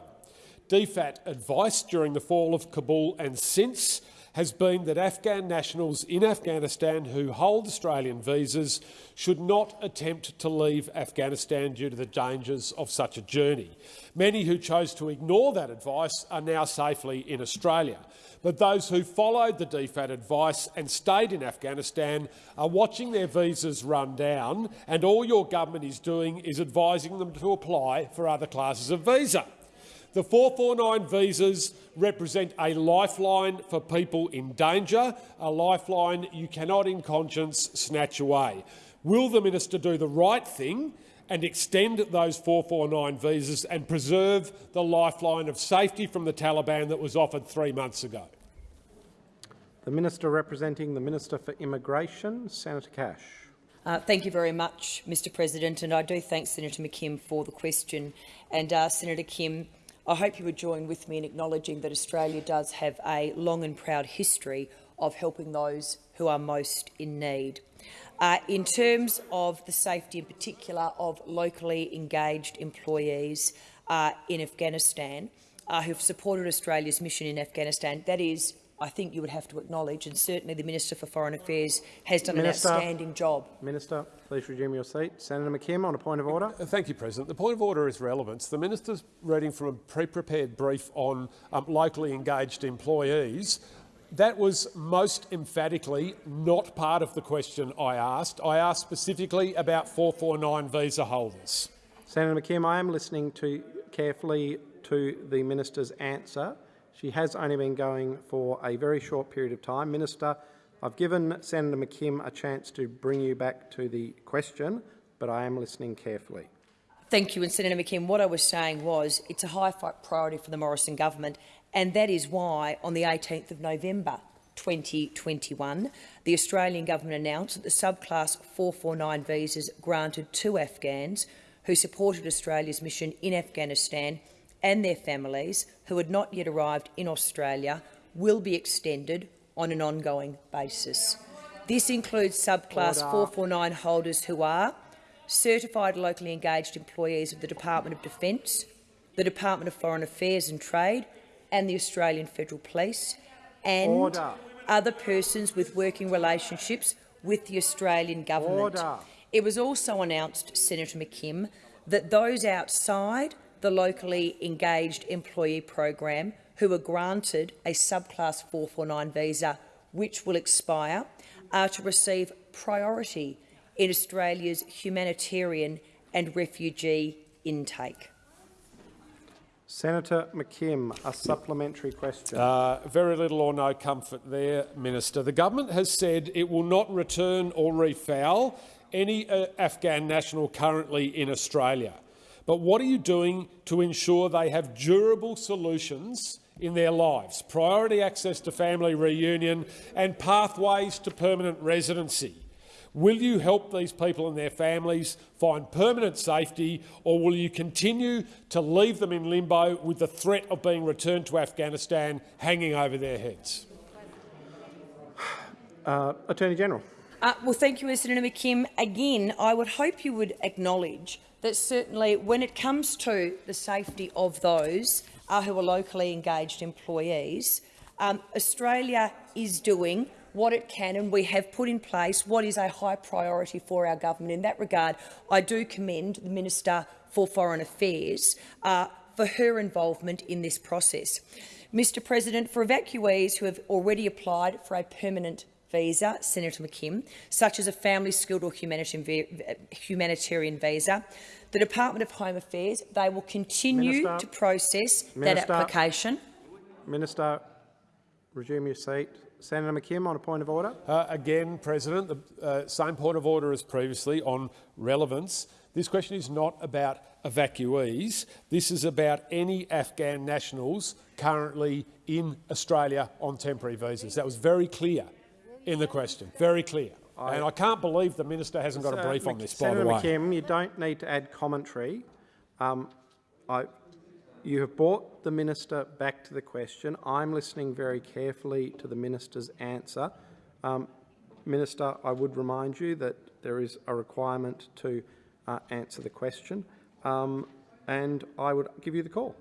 DFAT advice during the fall of Kabul and since has been that Afghan nationals in Afghanistan who hold Australian visas should not attempt to leave Afghanistan due to the dangers of such a journey. Many who chose to ignore that advice are now safely in Australia. But those who followed the DFAT advice and stayed in Afghanistan are watching their visas run down, and all your government is doing is advising them to apply for other classes of visa. The 449 visas represent a lifeline for people in danger, a lifeline you cannot in conscience snatch away. Will the minister do the right thing and extend those 449 visas and preserve the lifeline of safety from the Taliban that was offered three months ago? The Minister representing the Minister for Immigration, Senator Cash. Uh, thank you very much, Mr President, and I do thank Senator McKim for the question. And uh, Senator Kim, I hope you would join with me in acknowledging that Australia does have a long and proud history of helping those who are most in need. Uh, in terms of the safety in particular of locally engaged employees uh, in Afghanistan uh, who have supported Australia's mission in Afghanistan, that is I think you would have to acknowledge, and certainly the Minister for Foreign Affairs has done Minister, an outstanding job. Minister, please resume your seat. Senator McKim, on a point of order. Thank you, President. The point of order is relevance. The minister's reading from a pre-prepared brief on um, locally engaged employees. That was most emphatically not part of the question I asked. I asked specifically about 449 visa holders. Senator McKim, I am listening to carefully to the minister's answer. She has only been going for a very short period of time. Minister, I've given Senator McKim a chance to bring you back to the question, but I am listening carefully. Thank you. And Senator McKim, what I was saying was it's a high priority for the Morrison government, and that is why on the 18th of November 2021, the Australian government announced that the subclass 449 visas granted to Afghans who supported Australia's mission in Afghanistan and their families who had not yet arrived in Australia will be extended on an ongoing basis. This includes subclass Order. 449 holders who are certified locally engaged employees of the Department of Defence, the Department of Foreign Affairs and Trade and the Australian Federal Police, and Order. other persons with working relationships with the Australian government. Order. It was also announced, Senator McKim, that those outside the locally engaged employee program who are granted a subclass 449 visa which will expire are to receive priority in Australia's humanitarian and refugee intake. Senator McKim, a supplementary question. Uh, very little or no comfort there, Minister. The government has said it will not return or refoule any uh, Afghan national currently in Australia. But what are you doing to ensure they have durable solutions in their lives, priority access to family reunion and pathways to permanent residency? Will you help these people and their families find permanent safety, or will you continue to leave them in limbo with the threat of being returned to Afghanistan hanging over their heads? Uh, Attorney General. Uh, well, thank you, Senator McKim. Again, I would hope you would acknowledge that certainly when it comes to the safety of those uh, who are locally engaged employees, um, Australia is doing what it can, and we have put in place what is a high priority for our government. In that regard, I do commend the Minister for Foreign Affairs uh, for her involvement in this process. Mr President, for evacuees who have already applied for a permanent visa, Senator McKim, such as a family skilled or humanitarian visa, the Department of Home Affairs, they will continue Minister, to process Minister, that application. Minister, resume your seat. Senator McKim on a point of order. Uh, again, President, the uh, same point of order as previously on relevance. This question is not about evacuees. This is about any Afghan nationals currently in Australia on temporary visas. That was very clear in the question, very clear. I, and I can't believe the minister hasn't got a brief on this, Senator by the way. McKim, you don't need to add commentary. Um, I, you have brought the minister back to the question. I'm listening very carefully to the minister's answer. Um, minister, I would remind you that there is a requirement to uh, answer the question, um, and I would give you the call.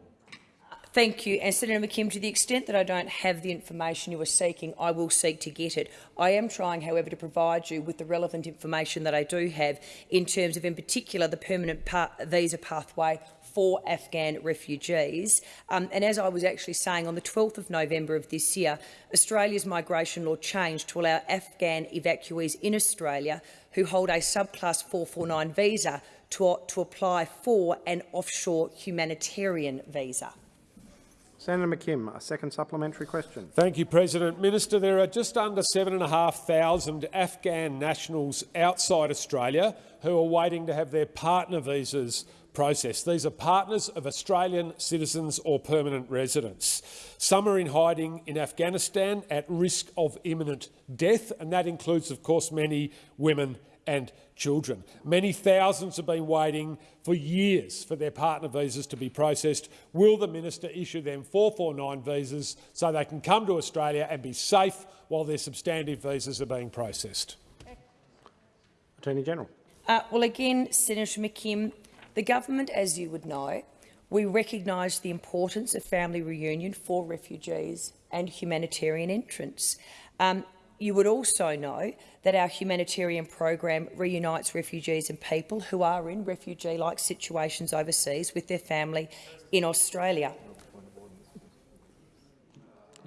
Thank you. And Senator McKim, to the extent that I don't have the information you are seeking, I will seek to get it. I am trying, however, to provide you with the relevant information that I do have in terms of, in particular, the permanent visa pathway for Afghan refugees. Um, and as I was actually saying, on the 12th of November of this year, Australia's migration law changed to allow Afghan evacuees in Australia who hold a subclass 449 visa to, to apply for an offshore humanitarian visa. Senator McKim, a second supplementary question. Thank you, President. Minister, there are just under 7,500 Afghan nationals outside Australia who are waiting to have their partner visas processed. These are partners of Australian citizens or permanent residents. Some are in hiding in Afghanistan at risk of imminent death, and that includes, of course, many women and children. Many thousands have been waiting for years for their partner visas to be processed. Will the minister issue them 449 visas so they can come to Australia and be safe while their substantive visas are being processed? Attorney General. Uh, well, again, Senator McKim, the government, as you would know, we recognise the importance of family reunion for refugees and humanitarian entrants. Um, you would also know that our humanitarian program reunites refugees and people who are in refugee-like situations overseas with their family in Australia.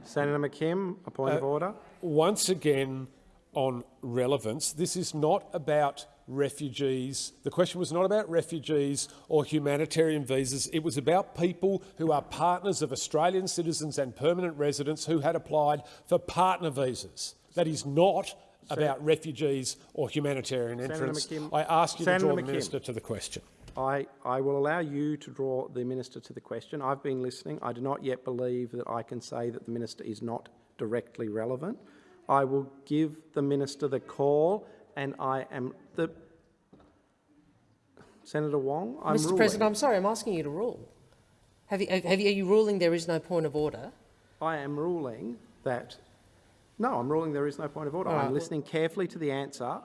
Senator McKim, a point uh, of order. Once again, on relevance, this is not about refugees. The question was not about refugees or humanitarian visas. It was about people who are partners of Australian citizens and permanent residents who had applied for partner visas. That is not about refugees or humanitarian entrants. I ask you Senator to draw McKim. the minister to the question. I, I will allow you to draw the minister to the question. I've been listening. I do not yet believe that I can say that the minister is not directly relevant. I will give the minister the call, and I am the Senator Wong. I'm Mr. ruling. President, I'm sorry. I'm asking you to rule. Have you, have you, are you ruling there is no point of order? I am ruling that no, I'm ruling there is no point of order. Right. I'm listening carefully to the answer.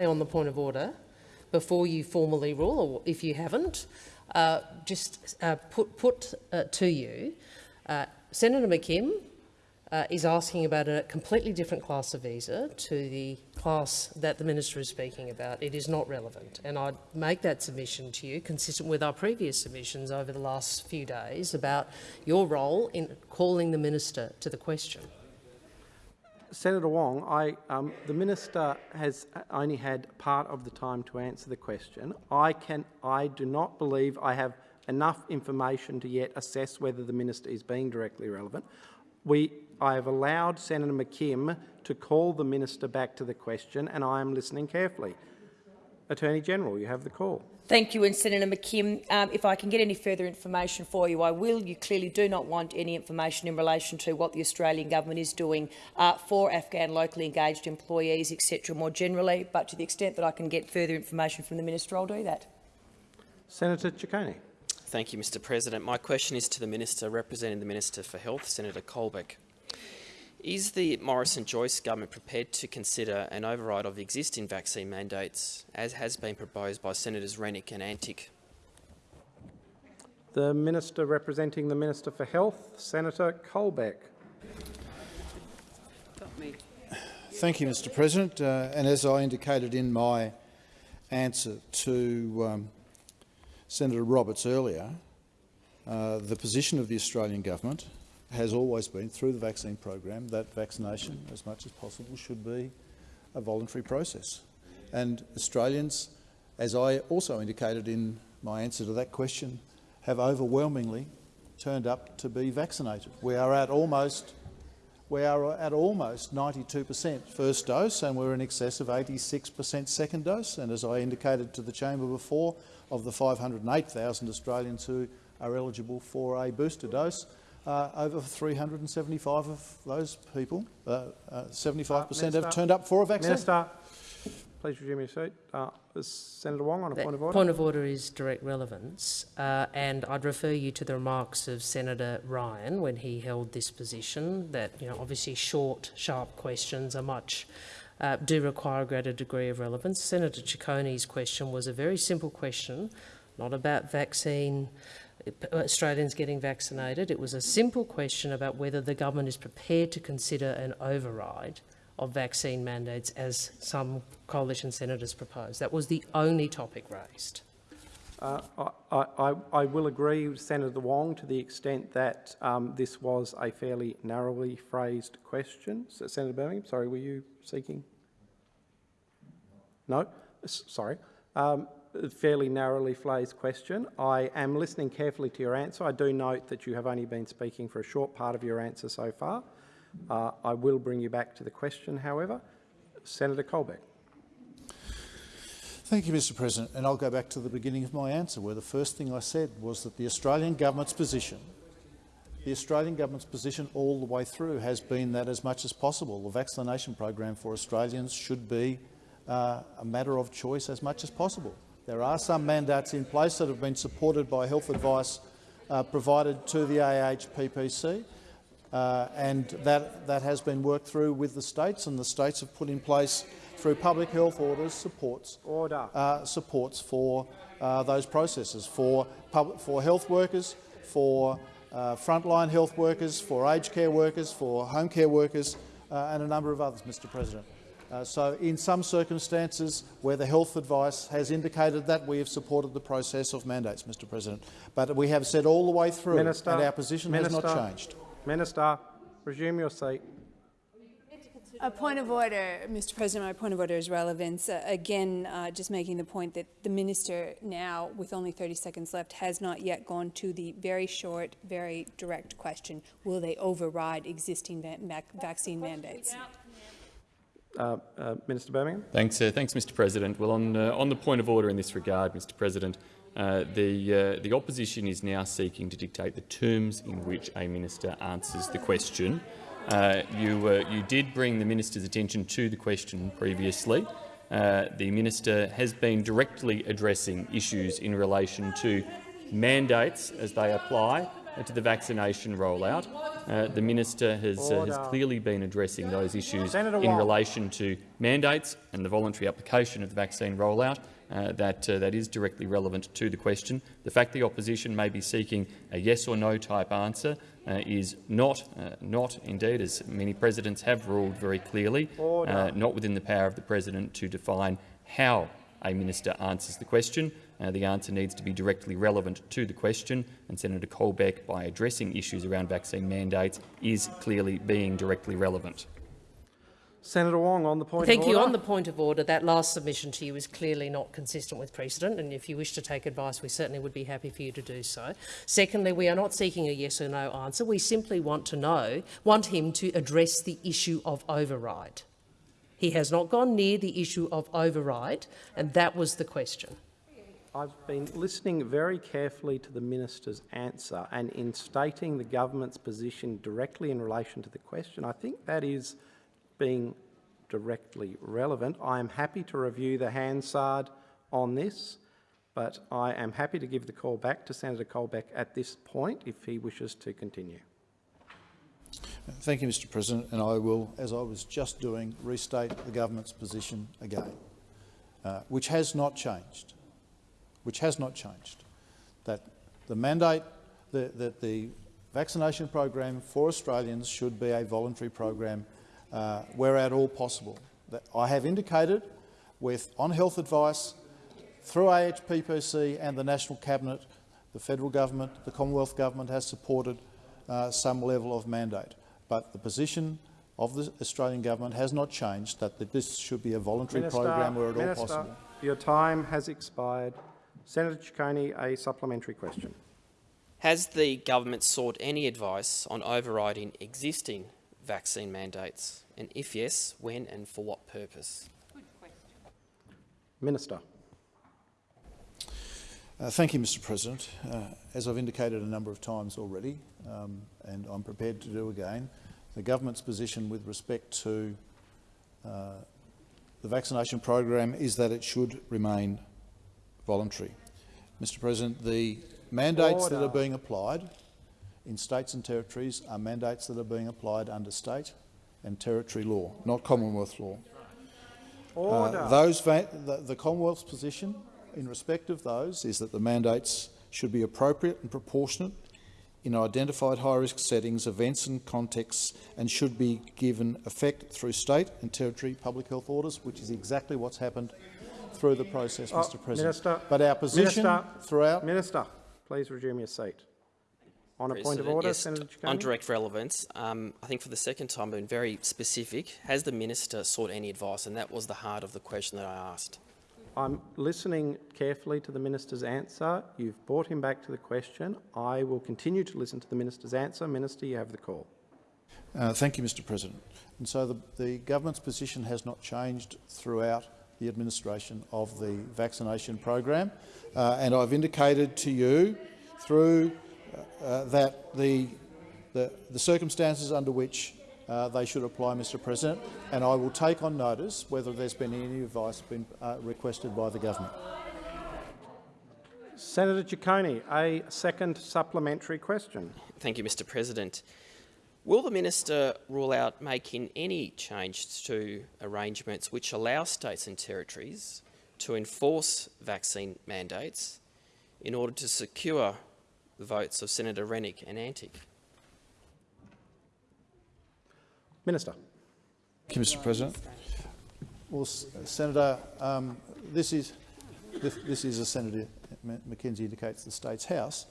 On the point of order, before you formally rule, or if you haven't, uh, just uh, put, put uh, to you, uh, Senator McKim uh, is asking about a completely different class of visa to the class that the minister is speaking about. It is not relevant. And I'd make that submission to you, consistent with our previous submissions over the last few days, about your role in calling the minister to the question. Senator Wong, I, um, the minister has only had part of the time to answer the question. I, can, I do not believe I have enough information to yet assess whether the minister is being directly relevant. We, I have allowed Senator McKim to call the minister back to the question, and I am listening carefully. Attorney-General, you have the call. Thank you. And Senator McKim, um, if I can get any further information for you, I will. You clearly do not want any information in relation to what the Australian government is doing uh, for Afghan locally engaged employees, etc. more generally, but to the extent that I can get further information from the Minister, I'll do that. Senator Ciccone. Thank you, Mr President. My question is to the Minister representing the Minister for Health, Senator Colbeck. Is the Morrison-Joyce government prepared to consider an override of existing vaccine mandates, as has been proposed by Senators Rennick and Antic? The Minister representing the Minister for Health, Senator Colbeck. Thank you, Mr President. Uh, and as I indicated in my answer to um, Senator Roberts earlier, uh, the position of the Australian government has always been, through the vaccine program, that vaccination, as much as possible, should be a voluntary process. And Australians, as I also indicated in my answer to that question, have overwhelmingly turned up to be vaccinated. We are at almost we are at almost 92 per cent first dose and we're in excess of 86 per cent second dose. And as I indicated to the chamber before, of the 508,000 Australians who are eligible for a booster dose, uh, over 375 of those people, 75% uh, uh, have turned up for a vaccine. Minister, please resume your seat. Uh, Senator Wong on a that point of order. Point of order is direct relevance, uh, and I'd refer you to the remarks of Senator Ryan when he held this position. That you know, obviously, short, sharp questions are much. Uh, do require a greater degree of relevance. Senator Ciccone's question was a very simple question, not about vaccine Australians getting vaccinated. It was a simple question about whether the government is prepared to consider an override of vaccine mandates as some coalition senators proposed. That was the only topic raised. Uh, I, I, I, will agree with Senator Wong to the extent that um, this was a fairly narrowly phrased question. So, Senator Birmingham, sorry, were you seeking? No? S sorry. Um, fairly narrowly phrased question. I am listening carefully to your answer. I do note that you have only been speaking for a short part of your answer so far. Uh, I will bring you back to the question, however. Senator Colbeck. Thank you, Mr President. And I'll go back to the beginning of my answer, where the first thing I said was that the Australian government's position the Australian government's position all the way through has been that as much as possible the vaccination program for Australians should be uh, a matter of choice as much as possible. There are some mandates in place that have been supported by health advice uh, provided to the AHPPC, uh, and that, that has been worked through with the states, and the states have put in place through public health orders supports, Order. Uh, supports for uh, those processes, for, for health workers, for uh, frontline health workers, for aged care workers, for home care workers, uh, and a number of others, Mr President. Uh, so in some circumstances where the health advice has indicated that, we have supported the process of mandates, Mr President. But we have said all the way through, Minister, and our position Minister, has not changed. Minister, resume your seat. A point of order, Mr President. My point of order is relevance. Uh, again, uh, just making the point that the minister now, with only 30 seconds left, has not yet gone to the very short, very direct question, will they override existing va vaccine mandates? Uh, uh, Minister Birmingham. Thanks, uh, thanks, Mr. President. Well, on uh, on the point of order in this regard, Mr. President, uh, the uh, the opposition is now seeking to dictate the terms in which a minister answers the question. you you did bring the minister's attention to the question previously. the minister has been directly addressing issues in relation to mandates as they apply to the vaccination rollout. Uh, the minister has, uh, has, clearly been addressing those issues in relation to mandates and the voluntary application of the vaccine rollout. Uh, that, uh, that is directly relevant to the question. The fact the opposition may be seeking a yes or no type answer uh, is not, uh, not indeed, as many presidents have ruled very clearly, not within the power of the president to define how a minister answers the question. Uh, the answer needs to be directly relevant to the question, and Senator Colbeck, by addressing issues around vaccine mandates, is clearly being directly relevant. Senator Wong, on the point Thank of you. On the point of order, that last submission to you is clearly not consistent with precedent, and if you wish to take advice, we certainly would be happy for you to do so. Secondly, we are not seeking a yes or no answer. We simply want to know, want him to address the issue of override. He has not gone near the issue of override, and that was the question. I've been listening very carefully to the minister's answer and in stating the government's position directly in relation to the question, I think that is being directly relevant. I am happy to review the Hansard on this, but I am happy to give the call back to Senator Colbeck at this point if he wishes to continue. Thank you, Mr President, and I will, as I was just doing, restate the government's position again, uh, which has not changed, which has not changed, that the mandate, the, that the vaccination program for Australians should be a voluntary program uh, where at all possible. That I have indicated with on health advice through AHPPC and the National Cabinet, the federal government, the Commonwealth government has supported uh, some level of mandate. But the position of the Australian government has not changed that, that this should be a voluntary Minister, program where at Minister, all possible. Your time has expired. Senator Ciccone, a supplementary question. Has the government sought any advice on overriding existing vaccine mandates? And if yes, when and for what purpose? Good question. Minister. Uh, thank you, Mr President. Uh, as I've indicated a number of times already, um, and I'm prepared to do again, the government's position with respect to uh, the vaccination program is that it should remain voluntary. Mr President, the mandates Order. that are being applied in states and territories are mandates that are being applied under state and territory law, not Commonwealth law. Uh, those the, the Commonwealth's position in respect of those is that the mandates should be appropriate and proportionate in identified high-risk settings, events and contexts and should be given effect through state and territory public health orders, which is exactly what's happened through the process, uh, Mr President. Minister, but our position Minister, throughout— Minister, please resume your seat. On a point of order, yes, Senator Ciccone. On direct relevance, um, I think for the second time been very specific. Has the minister sought any advice? And that was the heart of the question that I asked. I'm listening carefully to the minister's answer. You've brought him back to the question. I will continue to listen to the minister's answer. Minister, you have the call. Uh, thank you, Mr President. And so the, the government's position has not changed throughout the administration of the vaccination program. Uh, and I've indicated to you through uh, that the, the, the, circumstances under which uh, they should apply, Mr President, and I will take on notice whether there's been any advice been uh, requested by the government. Senator Ciccone, a second supplementary question. Thank you, Mr President. Will the minister rule out making any change to arrangements which allow states and territories to enforce vaccine mandates in order to secure the votes of Senator Rennick and Antic. Minister. Thank you, Mr President. Well, Senator, um, this is this, this, is, as Senator McKenzie indicates, the state's house.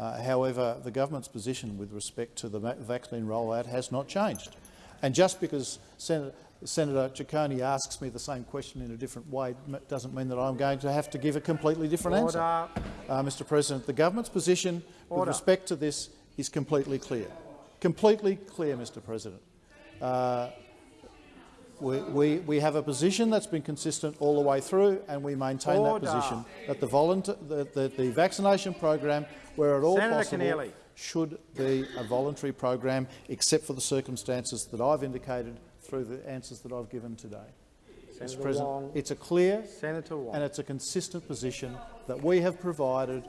Uh, however, the government's position with respect to the vaccine rollout has not changed. And just because Senator, Senator Ciccone asks me the same question in a different way doesn't mean that I'm going to have to give a completely different Order. answer. Uh, Mr President, the government's position Order. with respect to this is completely clear. Completely clear, Mr President. Uh, we, we, we, have a position that's been consistent all the way through, and we maintain Order. that position that the, the, the, the, vaccination program, where at all Senator possible, Keneally. should be a voluntary program, except for the circumstances that I've indicated through the answers that I've given today. Senator Mr. President, Wong. it's a clear and it's a consistent position that we have provided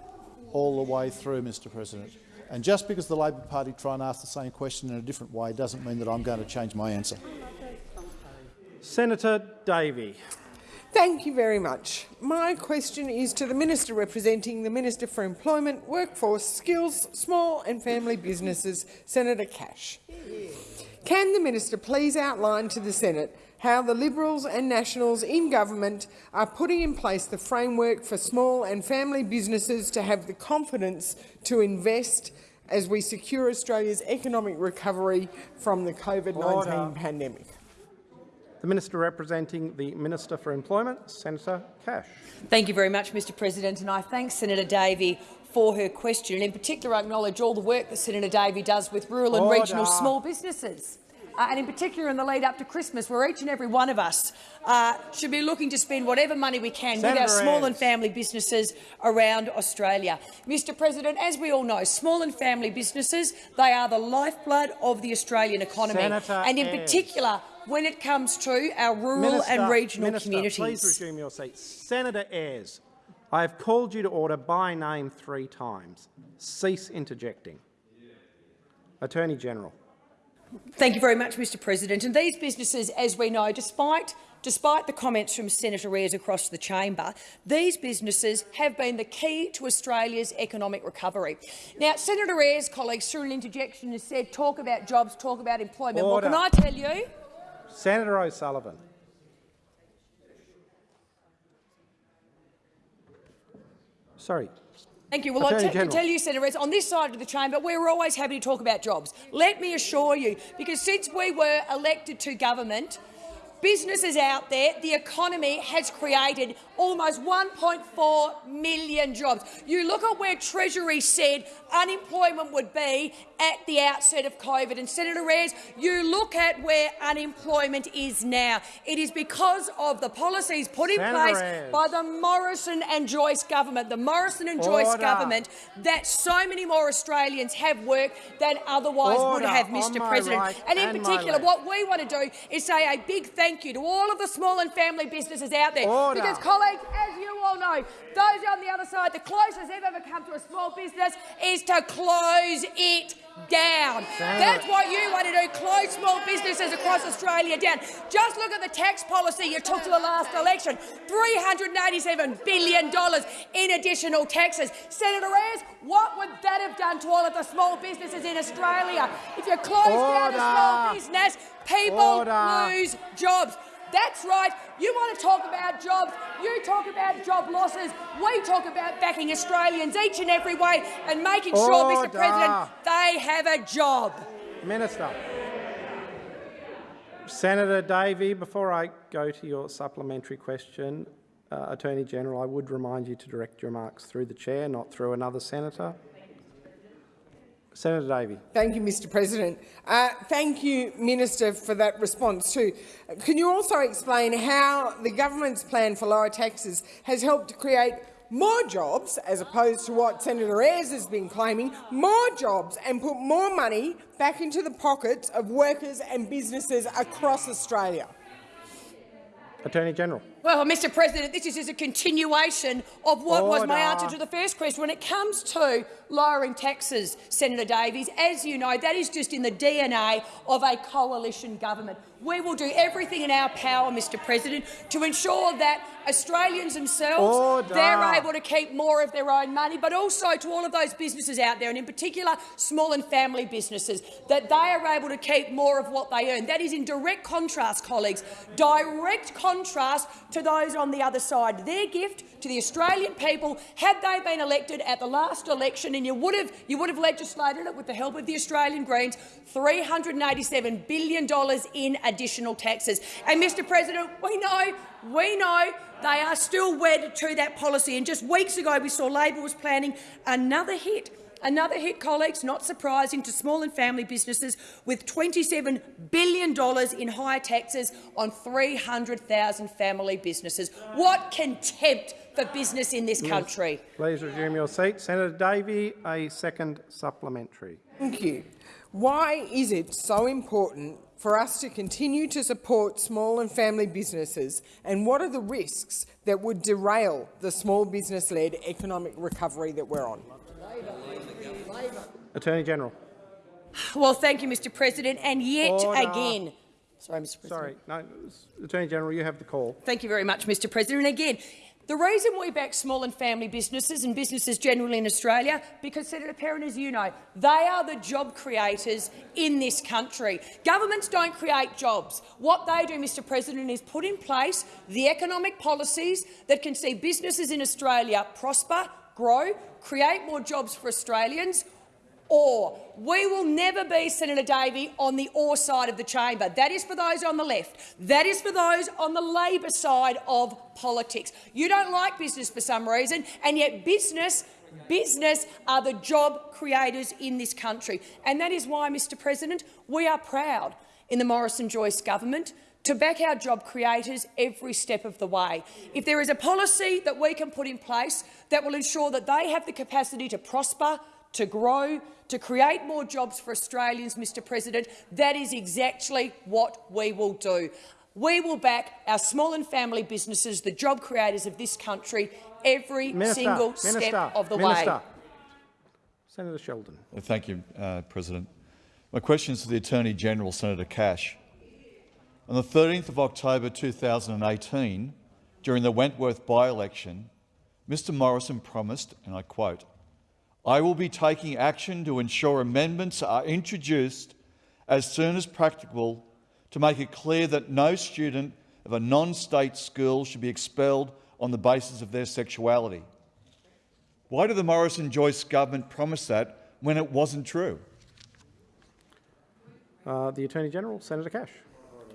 all the way through, Mr. President. And just because the Labor Party try and ask the same question in a different way doesn't mean that I'm going to change my answer. Senator Davey. Thank you very much. My question is to the Minister representing the Minister for Employment, Workforce, Skills, Small and Family Businesses, Senator Cash. Can the minister please outline to the Senate how the Liberals and Nationals in government are putting in place the framework for small and family businesses to have the confidence to invest as we secure Australia's economic recovery from the COVID-19 pandemic? The Minister representing the Minister for Employment, Senator Cash. Thank you very much, Mr President, and I thank Senator Davey for her question. And in particular, I acknowledge all the work that Senator Davey does with rural and Order. regional small businesses. uh, and in particular in the lead up to Christmas, where each and every one of us uh, should be looking to spend whatever money we can Senator with our small and family businesses around Australia. Mr President, as we all know, small and family businesses, they are the lifeblood of the Australian economy. Senator and in particular, when it comes to our rural Minister, and regional Minister, communities. Please resume your seat. Senator Ayres, I have called you to order by name three times. Cease interjecting. Attorney General. Thank you very much, Mr President. And these businesses, as we know, despite Despite the comments from Senator Ayres across the chamber, these businesses have been the key to Australia's economic recovery. Now, Senator Ayres' colleagues, through an interjection, has said talk about jobs, talk about employment. Order. Well, can I tell you, Senator O'Sullivan. Sorry. Thank you. Well, I Attorney can General. tell you, Senator Reds, on this side of the chamber, we're always happy to talk about jobs. Let me assure you, because since we were elected to government, businesses out there, the economy has created almost 1.4 million jobs. You look at where Treasury said unemployment would be at the outset of COVID, and Senator Reyes, you look at where unemployment is now. It is because of the policies put in Senator place by the Morrison and Joyce government, the Morrison and Joyce government, that so many more Australians have work than otherwise Order would have, Mr President. right and in and particular, what we want to do is say a big thank you to all of the small and family businesses out there. Order. Because, colleagues, as you all know, those on the other side, the closest they've ever come to a small business is to close it down. That's what you want to do, close small businesses across Australia down. Just look at the tax policy you took to the last election, $387 billion in additional taxes. Senator Ayres, what would that have done to all of the small businesses in Australia? If you close down a small Order. business, people Order. lose jobs. That's right. You want to talk about jobs. You talk about job losses. We talk about backing Australians each and every way and making sure, Mr President, they have a job. Minister. Senator Davey, before I go to your supplementary question, uh, Attorney General, I would remind you to direct your remarks through the chair, not through another senator. Senator Davey. Thank you, Mr President. Uh, thank you, Minister, for that response too. Can you also explain how the government's plan for lower taxes has helped to create more jobs, as opposed to what Senator Ayres has been claiming, more jobs and put more money back into the pockets of workers and businesses across Australia? Attorney General. Well, Mr President, this is just a continuation of what was oh, my answer to the first question. When it comes to lowering taxes, Senator Davies, as you know, that is just in the DNA of a coalition government. We will do everything in our power, Mr President, to ensure that Australians themselves, Order. they're able to keep more of their own money, but also to all of those businesses out there, and in particular small and family businesses, that they are able to keep more of what they earn. That is in direct contrast, colleagues, direct contrast to those on the other side. Their gift to the Australian people, had they been elected at the last election, and you would have, you would have legislated it with the help of the Australian Greens, $387 billion in additional taxes. And, Mr President, we know, we know they are still wed to that policy. And just weeks ago, we saw Labor was planning another hit Another hit, colleagues, not surprising, to small and family businesses with $27 billion in higher taxes on 300,000 family businesses. What contempt for business in this country. Please resume your seat. Senator Davey, a second supplementary. Thank you. Why is it so important for us to continue to support small and family businesses, and what are the risks that would derail the small business-led economic recovery that we're on? Attorney General. Well, thank you, Mr President. And yet Order. again... Sorry, Mr President. Sorry, no, Attorney General, you have the call. Thank you very much, Mr President. And again, the reason we back small and family businesses and businesses generally in Australia, because, Senator Perrin, as you know, they are the job creators in this country. Governments don't create jobs. What they do, Mr President, is put in place the economic policies that can see businesses in Australia prosper, grow, create more jobs for Australians, or. We will never be, Senator Davey, on the or side of the chamber. That is for those on the left. That is for those on the Labor side of politics. You don't like business for some reason, and yet business Business are the job creators in this country. And that is why, Mr President, we are proud in the Morrison-Joyce government to back our job creators every step of the way. If there is a policy that we can put in place that will ensure that they have the capacity to prosper, to grow, to create more jobs for Australians, Mr President, that is exactly what we will do. We will back our small and family businesses, the job creators of this country, every Minister, single Minister, step of the Minister. way. Senator Sheldon. Thank you, uh, President. My question is to the Attorney-General, Senator Cash. On the 13th of October 2018, during the Wentworth by-election, Mr Morrison promised, and I quote, I will be taking action to ensure amendments are introduced as soon as practicable to make it clear that no student of a non-state school should be expelled on the basis of their sexuality. Why did the Morrison-Joyce government promise that when it wasn't true? Uh, the Attorney-General, Senator Cash.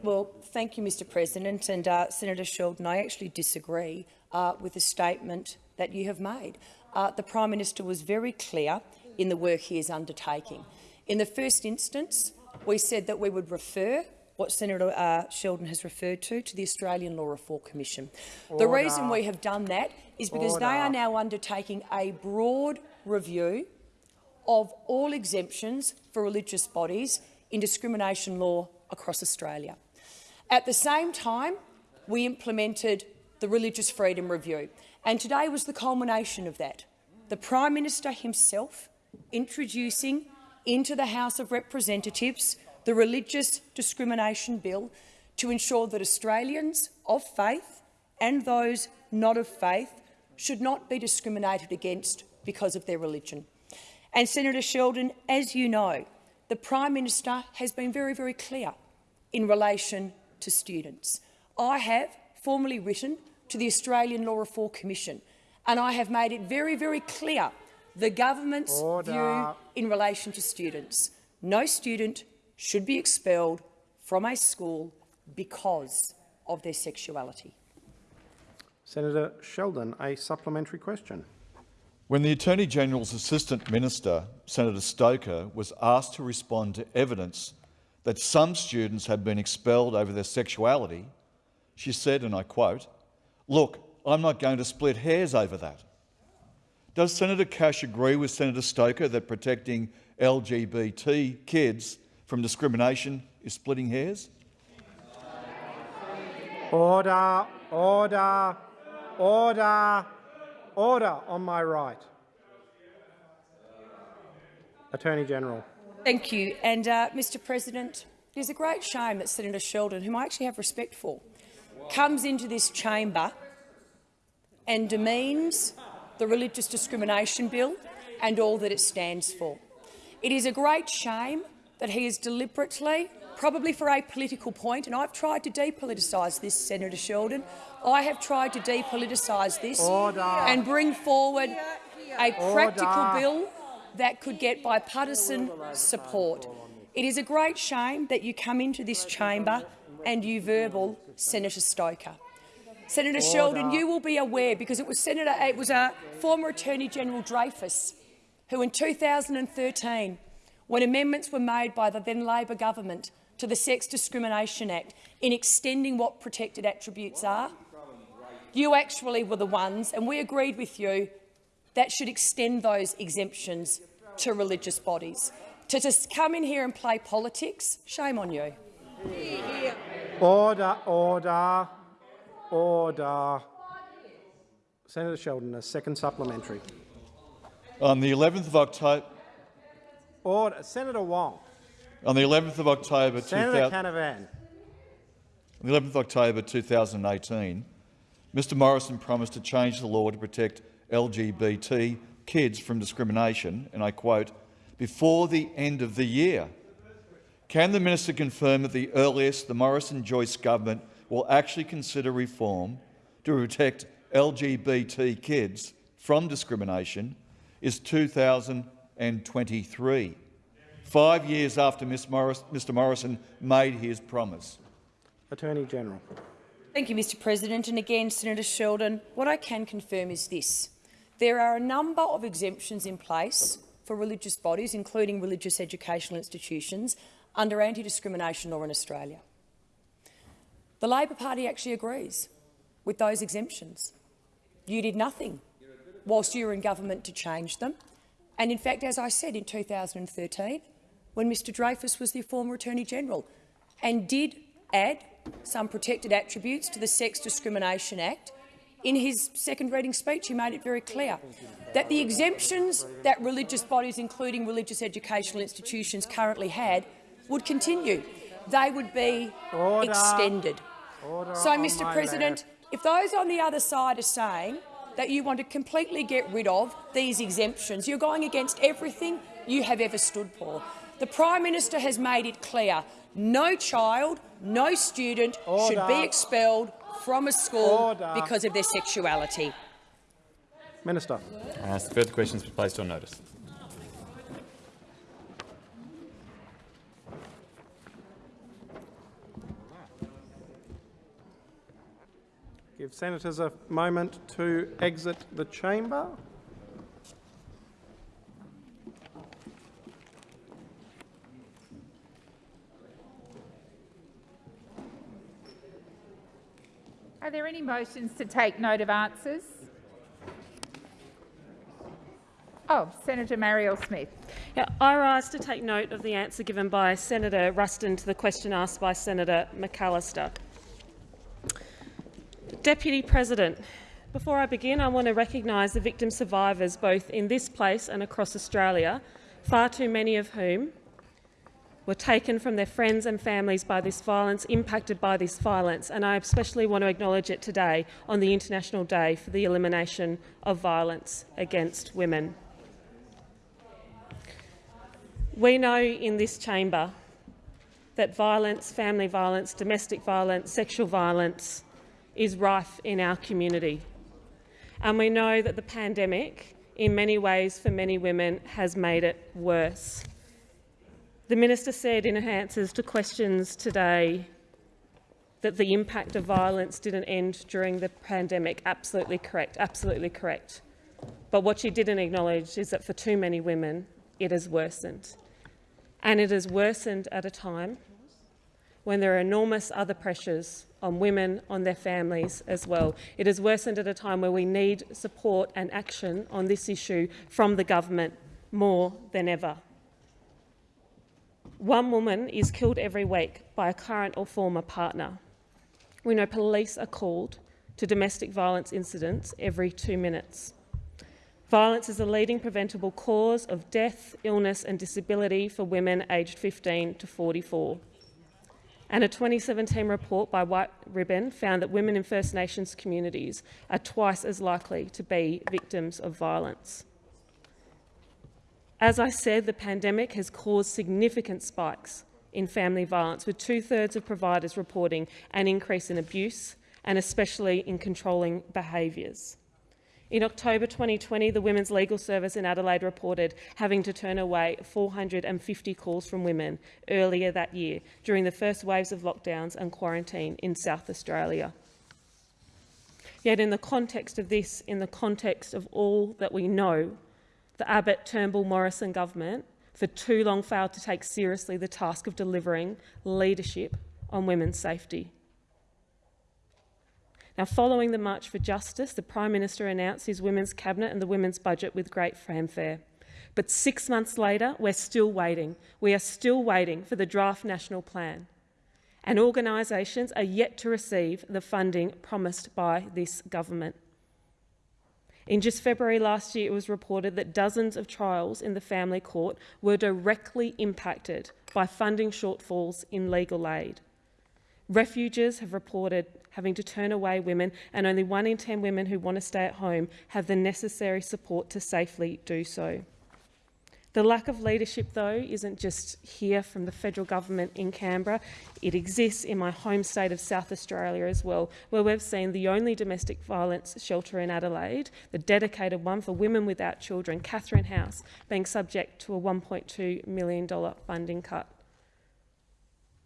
Well, thank you, Mr President. And uh, Senator Sheldon, I actually disagree uh, with the statement that you have made. Uh, the Prime Minister was very clear in the work he is undertaking. In the first instance, we said that we would refer what Senator uh, Sheldon has referred to, to the Australian Law Reform Commission. Order. The reason we have done that is because Order. they are now undertaking a broad review of all exemptions for religious bodies in discrimination law across Australia. At the same time, we implemented the Religious Freedom Review, and today was the culmination of that. The Prime Minister himself introducing into the House of Representatives the Religious Discrimination Bill to ensure that Australians of faith and those not of faith should not be discriminated against because of their religion. And Senator Sheldon, as you know, the Prime Minister has been very, very clear in relation to students. I have formally written to the Australian Law Reform Commission and I have made it very, very clear the government's Order. view in relation to students. No student should be expelled from a school because of their sexuality. Senator Sheldon, a supplementary question. When the Attorney-General's Assistant Minister, Senator Stoker, was asked to respond to evidence that some students had been expelled over their sexuality, she said, and I quote, look, I'm not going to split hairs over that. Does Senator Cash agree with Senator Stoker that protecting LGBT kids from discrimination is splitting hairs? Order, order, order, order on my right. Attorney General. Thank you. And, uh, Mr President, it is a great shame that Senator Sheldon, whom I actually have respect for, comes into this chamber and demeans the Religious Discrimination Bill and all that it stands for. It is a great shame that he is deliberately, probably for a political point, and I've tried to depoliticise this, Senator Sheldon. I have tried to depoliticise this Order. and bring forward a practical Order. bill that could get bipartisan support. It is a great shame that you come into this chamber and you verbal Senator Stoker. Senator Order. Sheldon, you will be aware, because it was Senator, it was a former Attorney General Dreyfus who, in 2013, when amendments were made by the then Labor government to the Sex Discrimination Act in extending what protected attributes are, you actually were the ones, and we agreed with you, that should extend those exemptions to religious bodies. To just come in here and play politics, shame on you. Order, order, order. Senator Sheldon, a second supplementary. On the 11th of October, Order. Senator Wong. on the 11th of October, Senator Canavan. On the 11th of October 2018, Mr Morrison promised to change the law to protect LGBT kids from discrimination, and I quote, before the end of the year. Can the minister confirm that the earliest the Morrison-Joyce government will actually consider reform to protect LGBT kids from discrimination is 2023, five years after Morris, Mr Morrison made his promise? Attorney General. Thank you, Mr President. And again, Senator Sheldon, what I can confirm is this. There are a number of exemptions in place for religious bodies, including religious educational institutions, under anti-discrimination law in Australia. The Labor Party actually agrees with those exemptions. You did nothing whilst you were in government to change them. And in fact, as I said in 2013, when Mr Dreyfus was the former Attorney-General, and did add some protected attributes to the Sex Discrimination Act, in his second reading speech he made it very clear that the exemptions that religious bodies, including religious educational institutions, currently had would continue. They would be Order. extended. Order so, Mr President, left. if those on the other side are saying that you want to completely get rid of these exemptions, you're going against everything you have ever stood for. The Prime Minister has made it clear no child, no student should be expelled from a school Order. because of their sexuality. Minister. I ask that further questions be placed on notice. Give senators a moment to exit the chamber. Are there any motions to take note of answers? Oh, Senator Marielle Smith. Yeah, I rise to take note of the answer given by Senator Ruston to the question asked by Senator McAllister. Deputy President, before I begin, I want to recognise the victim survivors both in this place and across Australia, far too many of whom were taken from their friends and families by this violence, impacted by this violence, and I especially want to acknowledge it today on the International Day for the Elimination of Violence Against Women. We know in this chamber that violence, family violence, domestic violence, sexual violence is rife in our community. And we know that the pandemic, in many ways for many women, has made it worse. The minister said in her answers to questions today that the impact of violence didn't end during the pandemic. Absolutely correct, absolutely correct. But what she didn't acknowledge is that for too many women, it has worsened. And it has worsened at a time when there are enormous other pressures on women, on their families as well. It has worsened at a time where we need support and action on this issue from the government more than ever. One woman is killed every week by a current or former partner. We know police are called to domestic violence incidents every two minutes. Violence is a leading preventable cause of death, illness and disability for women aged 15 to 44. And a 2017 report by White Ribbon found that women in First Nations communities are twice as likely to be victims of violence. As I said, the pandemic has caused significant spikes in family violence, with two-thirds of providers reporting an increase in abuse and especially in controlling behaviours. In October 2020, the Women's Legal Service in Adelaide reported having to turn away 450 calls from women earlier that year during the first waves of lockdowns and quarantine in South Australia. Yet in the context of this, in the context of all that we know, the Abbott Turnbull Morrison government for too long failed to take seriously the task of delivering leadership on women's safety. Now, following the March for Justice, the Prime Minister announced his Women's Cabinet and the Women's Budget with great fanfare. But six months later, we're still waiting. We are still waiting for the draft national plan. And organisations are yet to receive the funding promised by this government. In just February last year, it was reported that dozens of trials in the family court were directly impacted by funding shortfalls in legal aid. Refuges have reported having to turn away women, and only one in 10 women who want to stay at home have the necessary support to safely do so. The lack of leadership, though, isn't just here from the federal government in Canberra. It exists in my home state of South Australia as well, where we've seen the only domestic violence shelter in Adelaide, the dedicated one for women without children, Catherine House, being subject to a $1.2 million funding cut.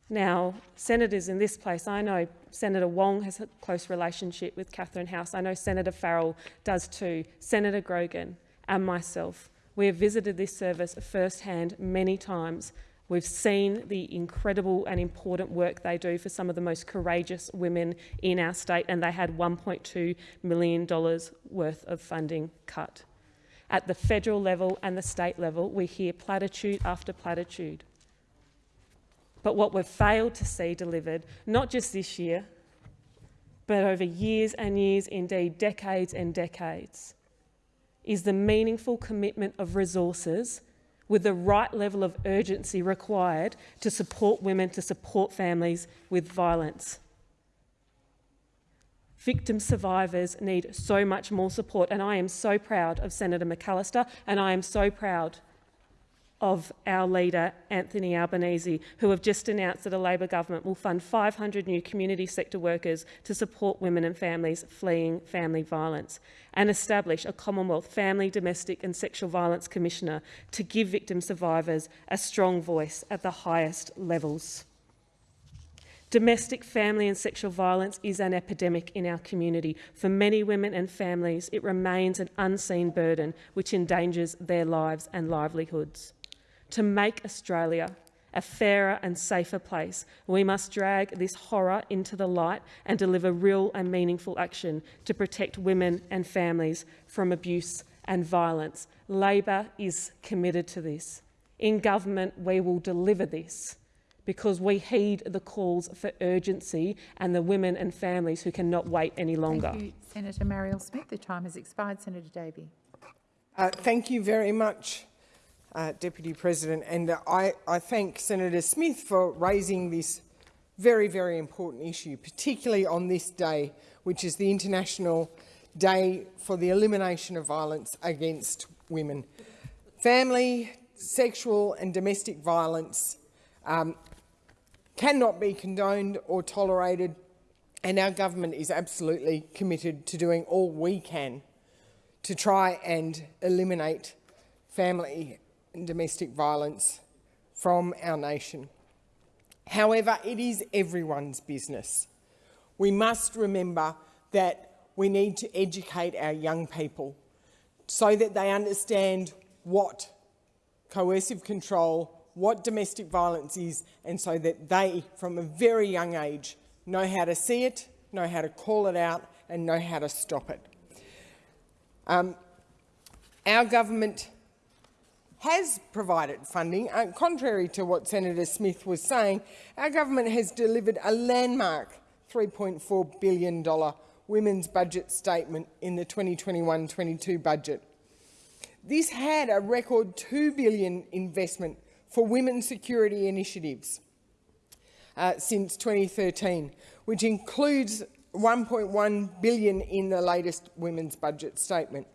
Now, senators in this place, I know Senator Wong has a close relationship with Catherine House. I know Senator Farrell does too, Senator Grogan and myself. We have visited this service firsthand many times We've seen the incredible and important work they do for some of the most courageous women in our state, and they had $1.2 million worth of funding cut. At the federal level and the state level, we hear platitude after platitude. But what we've failed to see delivered, not just this year, but over years and years, indeed decades and decades, is the meaningful commitment of resources with the right level of urgency required to support women, to support families with violence. Victim survivors need so much more support, and I am so proud of Senator McAllister, and I am so proud of our leader, Anthony Albanese, who have just announced that a Labor government will fund 500 new community sector workers to support women and families fleeing family violence and establish a Commonwealth Family, Domestic and Sexual Violence Commissioner to give victim survivors a strong voice at the highest levels. Domestic, family and sexual violence is an epidemic in our community. For many women and families, it remains an unseen burden which endangers their lives and livelihoods. To make Australia a fairer and safer place, we must drag this horror into the light and deliver real and meaningful action to protect women and families from abuse and violence. Labor is committed to this. In government, we will deliver this because we heed the calls for urgency and the women and families who cannot wait any longer. Thank you, Senator Marielle Smith. The time has expired. Senator Davey. Uh, thank you very much, uh, Deputy President, and I, I thank Senator Smith for raising this very, very important issue, particularly on this day, which is the International Day for the Elimination of Violence Against Women. Family, sexual and domestic violence um, cannot be condoned or tolerated, and our government is absolutely committed to doing all we can to try and eliminate family and domestic violence from our nation. However, it is everyone's business. We must remember that we need to educate our young people so that they understand what coercive control, what domestic violence is, and so that they, from a very young age, know how to see it, know how to call it out, and know how to stop it. Um, our government has provided funding. Uh, contrary to what Senator Smith was saying, our government has delivered a landmark $3.4 billion women's budget statement in the 2021-22 budget. This had a record 2 billion investment for women's security initiatives uh, since 2013, which includes 1.1 billion in the latest women's budget statement.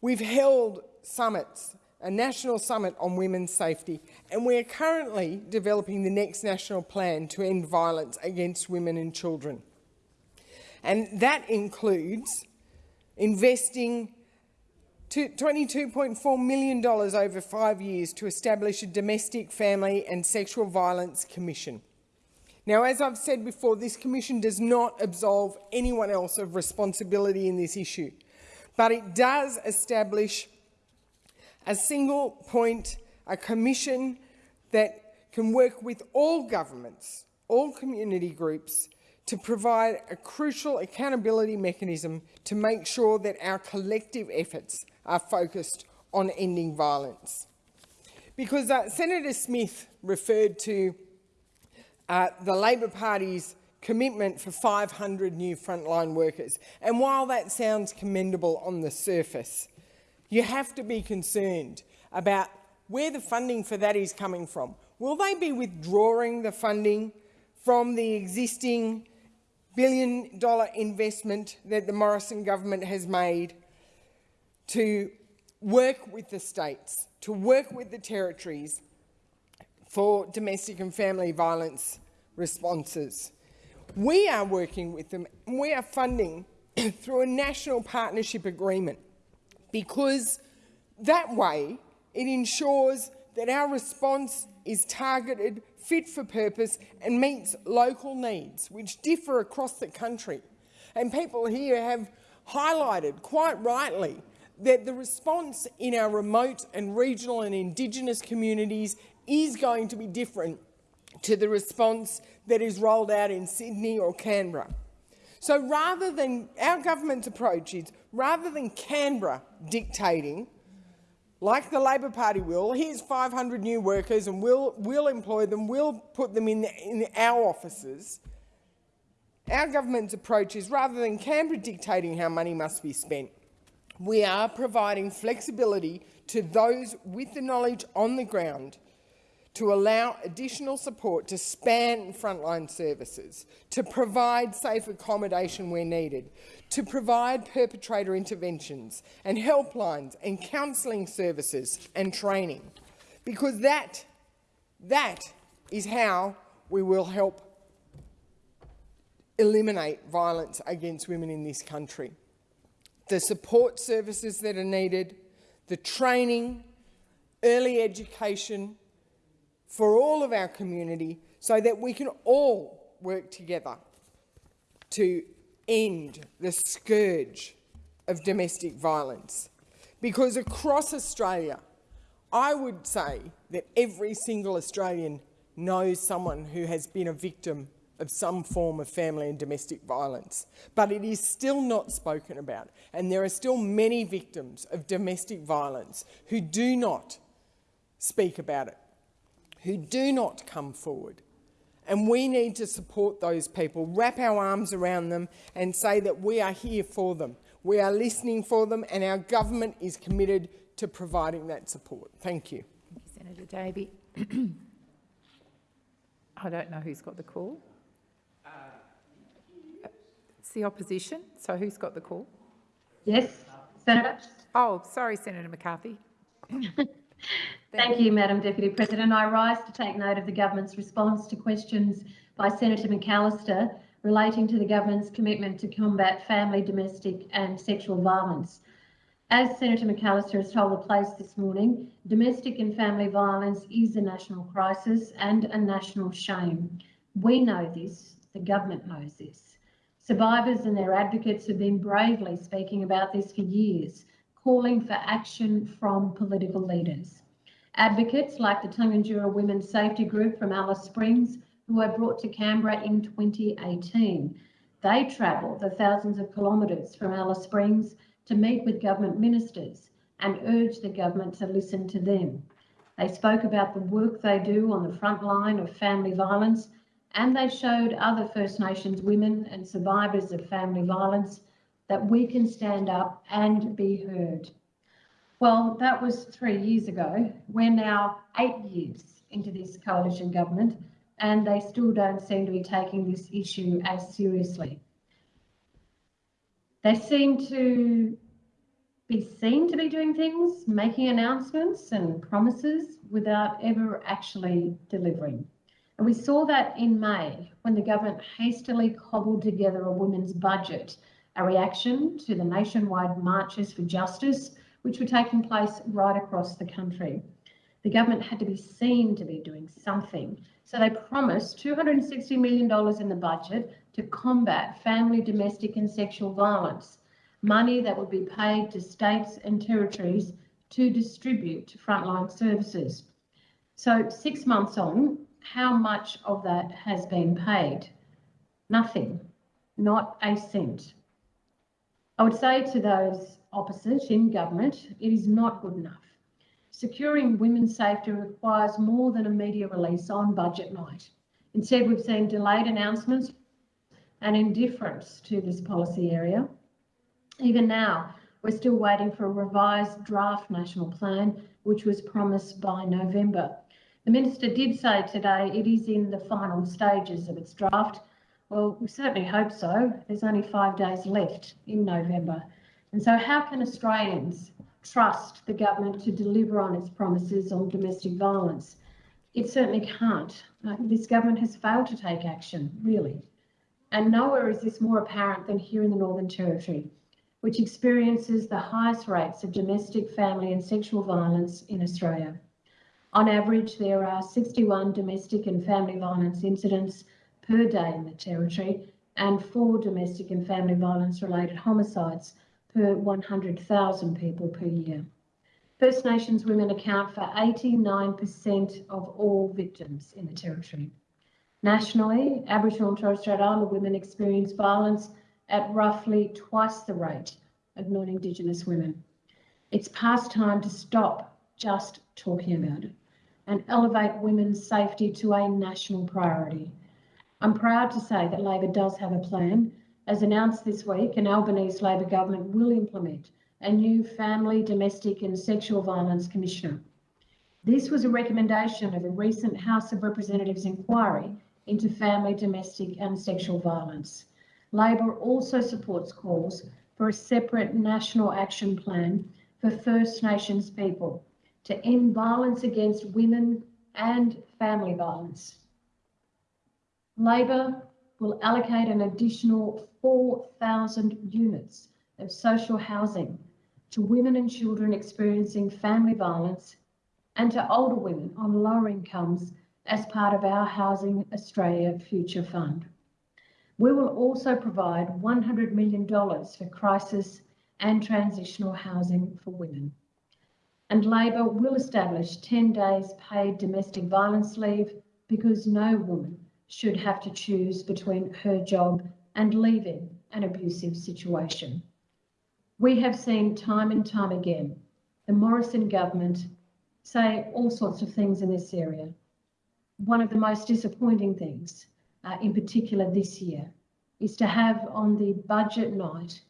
We've held summits a national summit on women's safety, and we are currently developing the next national plan to end violence against women and children. And that includes investing $22.4 million over five years to establish a domestic, family and sexual violence commission. Now, as I've said before, this commission does not absolve anyone else of responsibility in this issue, but it does establish a single point, a commission that can work with all governments, all community groups, to provide a crucial accountability mechanism to make sure that our collective efforts are focused on ending violence. Because uh, Senator Smith referred to uh, the Labor Party's commitment for 500 new frontline workers. And while that sounds commendable on the surface, you have to be concerned about where the funding for that is coming from. Will they be withdrawing the funding from the existing billion dollar investment that the Morrison government has made to work with the states, to work with the territories for domestic and family violence responses. We are working with them we are funding through a national partnership agreement because that way it ensures that our response is targeted, fit for purpose and meets local needs, which differ across the country. And people here have highlighted, quite rightly, that the response in our remote and regional and Indigenous communities is going to be different to the response that is rolled out in Sydney or Canberra. So rather than our government's approach is rather than Canberra dictating, like the Labor Party will, here's 500 new workers and we'll, we'll employ them, we'll put them in, the, in our offices. Our government's approach is rather than Canberra dictating how money must be spent, we are providing flexibility to those with the knowledge on the ground to allow additional support to span frontline services, to provide safe accommodation where needed, to provide perpetrator interventions and helplines and counselling services and training. Because that, that is how we will help eliminate violence against women in this country. The support services that are needed, the training, early education, for all of our community so that we can all work together to end the scourge of domestic violence. Because across Australia, I would say that every single Australian knows someone who has been a victim of some form of family and domestic violence. But it is still not spoken about, and there are still many victims of domestic violence who do not speak about it who do not come forward. And we need to support those people, wrap our arms around them and say that we are here for them. We are listening for them and our government is committed to providing that support. Thank you. Thank you Senator Davey. I don't know who's got the call. Uh, it's the opposition, so who's got the call? Yes, Senator. Oh, sorry, Senator McCarthy. Thank you, Madam Deputy President. I rise to take note of the government's response to questions by Senator McAllister relating to the government's commitment to combat family, domestic and sexual violence. As Senator McAllister has told the place this morning, domestic and family violence is a national crisis and a national shame. We know this, the government knows this. Survivors and their advocates have been bravely speaking about this for years, calling for action from political leaders. Advocates like the Tangentyere Women's Safety Group from Alice Springs, who were brought to Canberra in 2018. They travelled the thousands of kilometres from Alice Springs to meet with government ministers and urge the government to listen to them. They spoke about the work they do on the front line of family violence and they showed other First Nations women and survivors of family violence that we can stand up and be heard. Well, that was three years ago. We're now eight years into this coalition government and they still don't seem to be taking this issue as seriously. They seem to be seen to be doing things, making announcements and promises without ever actually delivering. And we saw that in May when the government hastily cobbled together a women's budget, a reaction to the nationwide marches for justice which were taking place right across the country. The government had to be seen to be doing something. So they promised $260 million in the budget to combat family, domestic and sexual violence, money that would be paid to states and territories to distribute to frontline services. So six months on, how much of that has been paid? Nothing, not a cent. I would say to those opposite in government, it is not good enough. Securing women's safety requires more than a media release on budget night. Instead, we've seen delayed announcements and indifference to this policy area. Even now, we're still waiting for a revised draft national plan, which was promised by November. The Minister did say today it is in the final stages of its draft. Well, we certainly hope so. There's only five days left in November. And so how can Australians trust the government to deliver on its promises on domestic violence? It certainly can't. Uh, this government has failed to take action, really. And nowhere is this more apparent than here in the Northern Territory, which experiences the highest rates of domestic, family and sexual violence in Australia. On average, there are 61 domestic and family violence incidents per day in the Territory and four domestic and family violence related homicides per 100,000 people per year. First Nations women account for 89% of all victims in the Territory. Nationally, Aboriginal and Torres Strait Islander women experience violence at roughly twice the rate of non-Indigenous women. It's past time to stop just talking about it and elevate women's safety to a national priority. I'm proud to say that Labor does have a plan. As announced this week, an Albanese Labor government will implement a new Family, Domestic and Sexual Violence Commissioner. This was a recommendation of a recent House of Representatives inquiry into family, domestic and sexual violence. Labor also supports calls for a separate national action plan for First Nations people to end violence against women and family violence. Labor will allocate an additional 4,000 units of social housing to women and children experiencing family violence and to older women on lower incomes as part of our Housing Australia Future Fund. We will also provide $100 million for crisis and transitional housing for women. And Labor will establish 10 days paid domestic violence leave because no woman should have to choose between her job and leaving an abusive situation. We have seen time and time again the Morrison government say all sorts of things in this area. One of the most disappointing things, uh, in particular this year, is to have on the budget night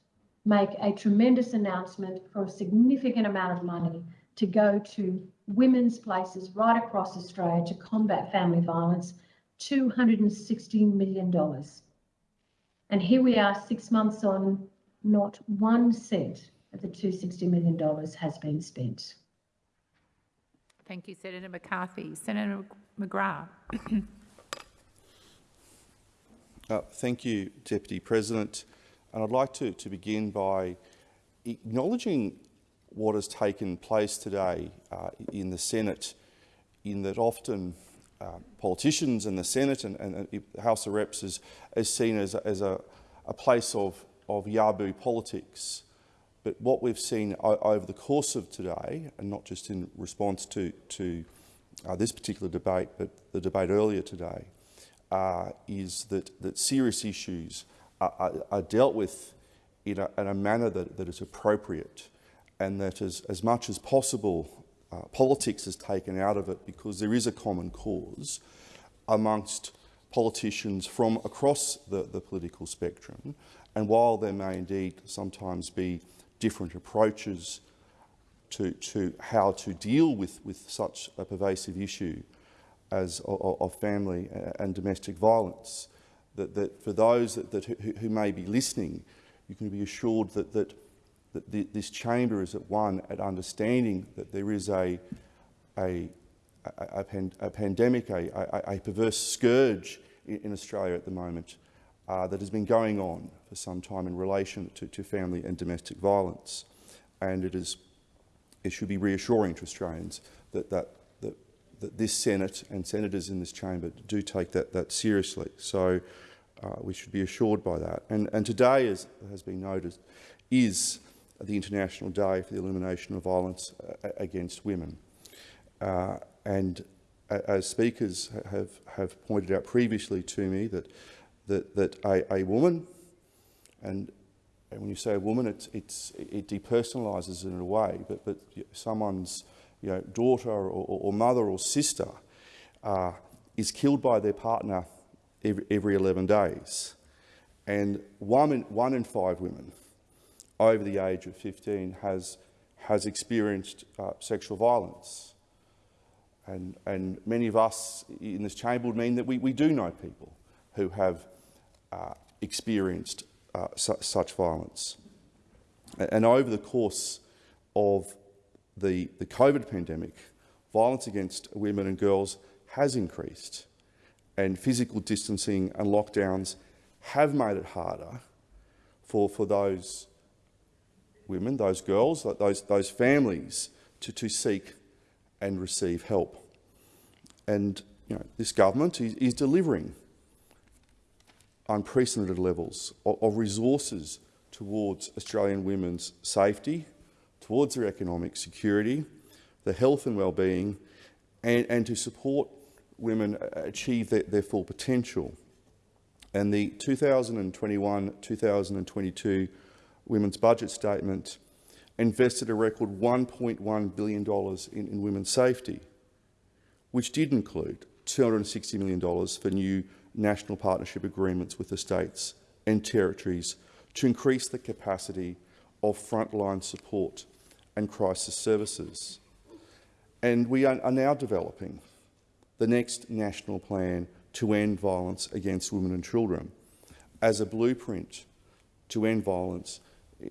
make a tremendous announcement for a significant amount of money to go to women's places right across Australia to combat family violence $216 million. And here we are six months on, not one cent of the $260 million has been spent. Thank you, Senator McCarthy. Senator McGrath. uh, thank you, Deputy President. And I'd like to, to begin by acknowledging what has taken place today uh, in the Senate, in that often uh, politicians and the Senate and, and, the House of Reps is, is seen as, a, as a, a place of, of Yabu politics. But what we've seen over the course of today, and not just in response to, to uh, this particular debate, but the debate earlier today, uh, is that, that serious issues are, are, are dealt with in a, in a manner that, that is appropriate and that as much as possible uh, politics is taken out of it because there is a common cause amongst politicians from across the, the political spectrum. And while there may indeed sometimes be different approaches to, to how to deal with, with such a pervasive issue as of, family and domestic violence, that, that for those that, that who, who may be listening, you can be assured that, that that the, this chamber is at one at understanding that there is a, a, a, a, pan, a pandemic, a, a, perverse scourge in, in, Australia at the moment uh, that has been going on for some time in relation to, to family and domestic violence. And it, is, it should be reassuring to Australians that, that, that, that this Senate and senators in this chamber do take that, that seriously. So uh, we should be assured by that. And, and today, as has been noted, is the International Day for the Elimination of Violence uh, against Women. Uh, and as speakers have, have pointed out previously to me that, that, that a, a woman, and, and when you say a woman, it's, it's, it depersonalises in a way, but, but someone's you know, daughter or, or mother or sister uh, is killed by their partner every, every 11 days. And one in, one in five women over the age of 15 has, has experienced uh, sexual violence. And, and many of us in this chamber would mean that we, we do know people who have uh, experienced uh, su such violence. And over the course of the, the COVID pandemic, violence against women and girls has increased and physical distancing and lockdowns have made it harder for, for those women, those girls, those, those families to, to seek and receive help. And you know, this government is, is delivering unprecedented levels of, of resources towards Australian women's safety, towards their economic security, their health and well-being, and, and to support women achieve their, their full potential. And the 2021-2022 Women's Budget Statement invested a record $1.1 billion in, in women's safety, which did include $260 million for new national partnership agreements with the states and territories to increase the capacity of frontline support and crisis services. And we are, are now developing the next national plan to end violence against women and children as a blueprint to end violence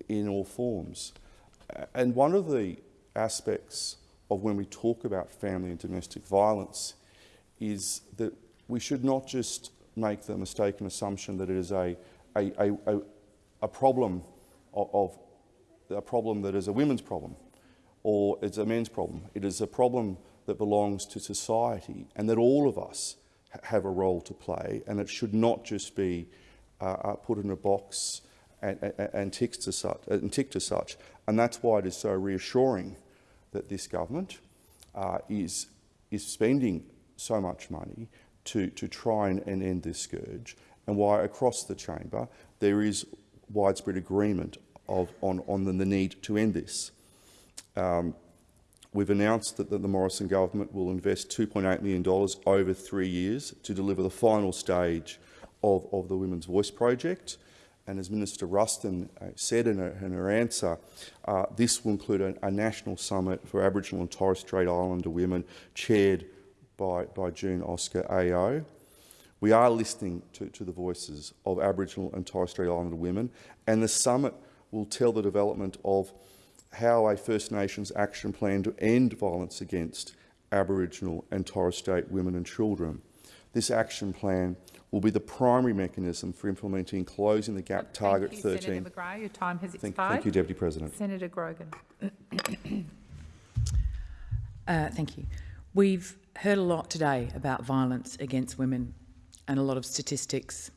in all forms. And one of the aspects of when we talk about family and domestic violence is that we should not just make the mistaken assumption that it is a, a, a, a problem of, of a problem that is a women's problem or it's a men's problem. It is a problem that belongs to society and that all of us have a role to play and it should not just be uh, uh, put in a box and, and, and, ticked to such, and that's why it is so reassuring that this government uh, is, is spending so much money to, to try and, and end this scourge and why across the chamber there is widespread agreement of, on, on the, the need to end this. Um, we've announced that the, the Morrison government will invest $2.8 million over three years to deliver the final stage of, of the Women's Voice project. And as Minister Ruston uh, said in her, in her answer, uh, this will include a, a, national summit for Aboriginal and Torres Strait Islander women chaired by, by June Oscar AO. We are listening to, to the voices of Aboriginal and Torres Strait Islander women, and the summit will tell the development of how a First Nations action plan to end violence against Aboriginal and Torres Strait women and children. This action plan will be the primary mechanism for implementing Closing the Gap thank Target you, 13. Senator McGrath. Your time has thank, expired. Thank you, Deputy President. Senator Grogan. uh, thank you. We've heard a lot today about violence against women and a lot of statistics.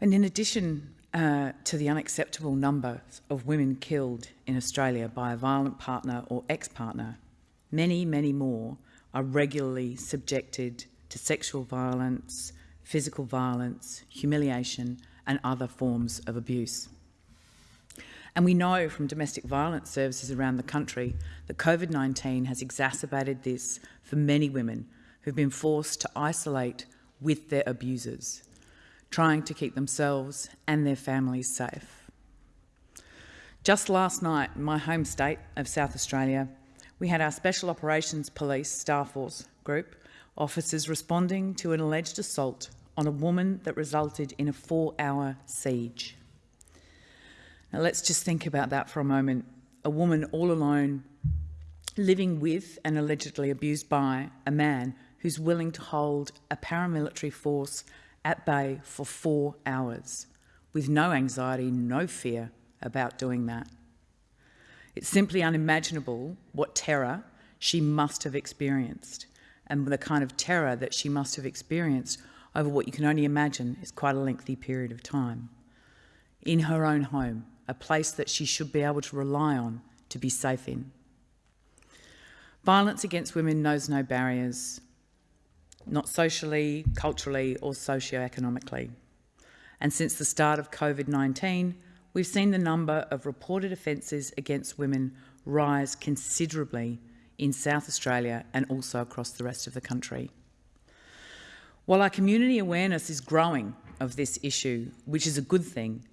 And in addition uh, to the unacceptable number of women killed in Australia by a violent partner or ex-partner, many, many more are regularly subjected to sexual violence, physical violence, humiliation and other forms of abuse. And we know from domestic violence services around the country that COVID-19 has exacerbated this for many women who've been forced to isolate with their abusers trying to keep themselves and their families safe. Just last night, my home state of South Australia, we had our Special Operations Police Star Force group officers responding to an alleged assault on a woman that resulted in a four-hour siege. Now let's just think about that for a moment. A woman all alone, living with and allegedly abused by a man who's willing to hold a paramilitary force at bay for four hours with no anxiety, no fear about doing that. It's simply unimaginable what terror she must have experienced and the kind of terror that she must have experienced over what you can only imagine is quite a lengthy period of time. In her own home, a place that she should be able to rely on to be safe in. Violence against women knows no barriers not socially, culturally or socio-economically. And since the start of COVID-19, we've seen the number of reported offences against women rise considerably in South Australia and also across the rest of the country. While our community awareness is growing of this issue, which is a good thing,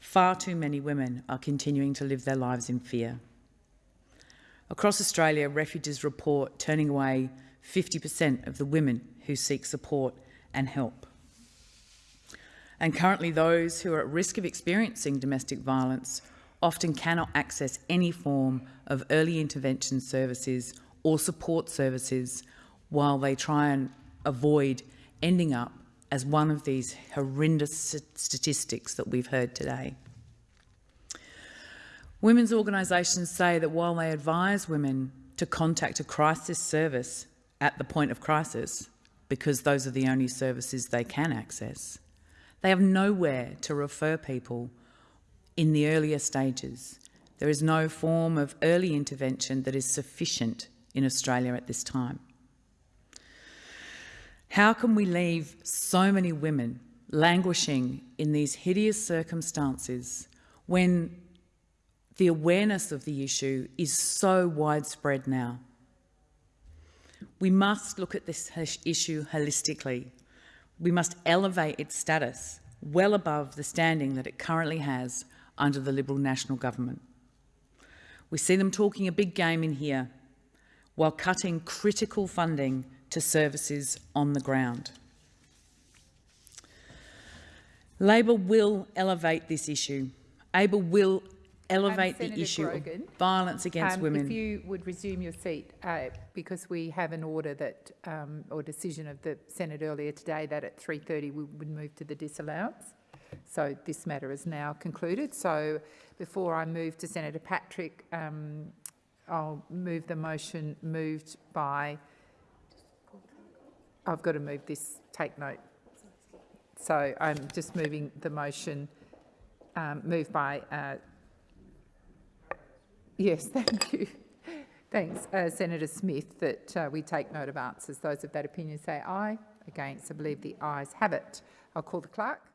far too many women are continuing to live their lives in fear. Across Australia, refugees report turning away 50% of the women who seek support and help. And currently those who are at risk of experiencing domestic violence often cannot access any form of early intervention services or support services while they try and avoid ending up as one of these horrendous statistics that we've heard today. Women's organisations say that while they advise women to contact a crisis service at the point of crisis, because those are the only services they can access. They have nowhere to refer people in the earlier stages. There is no form of early intervention that is sufficient in Australia at this time. How can we leave so many women languishing in these hideous circumstances when the awareness of the issue is so widespread now? We must look at this issue holistically. We must elevate its status well above the standing that it currently has under the Liberal National Government. We see them talking a big game in here while cutting critical funding to services on the ground. Labor will elevate this issue. Labor will elevate um, the issue Grogan, of violence against um, women. If you would resume your seat, uh, because we have an order that, um, or decision of the Senate earlier today that at 3.30 we would move to the disallowance. So this matter is now concluded. So before I move to Senator Patrick, um, I'll move the motion moved by, I've got to move this, take note. So I'm just moving the motion um, moved by uh, Yes, thank you. Thanks, uh, Senator Smith, that uh, we take note of answers. Those of that opinion say aye. Against, I believe the ayes have it. I'll call the clerk.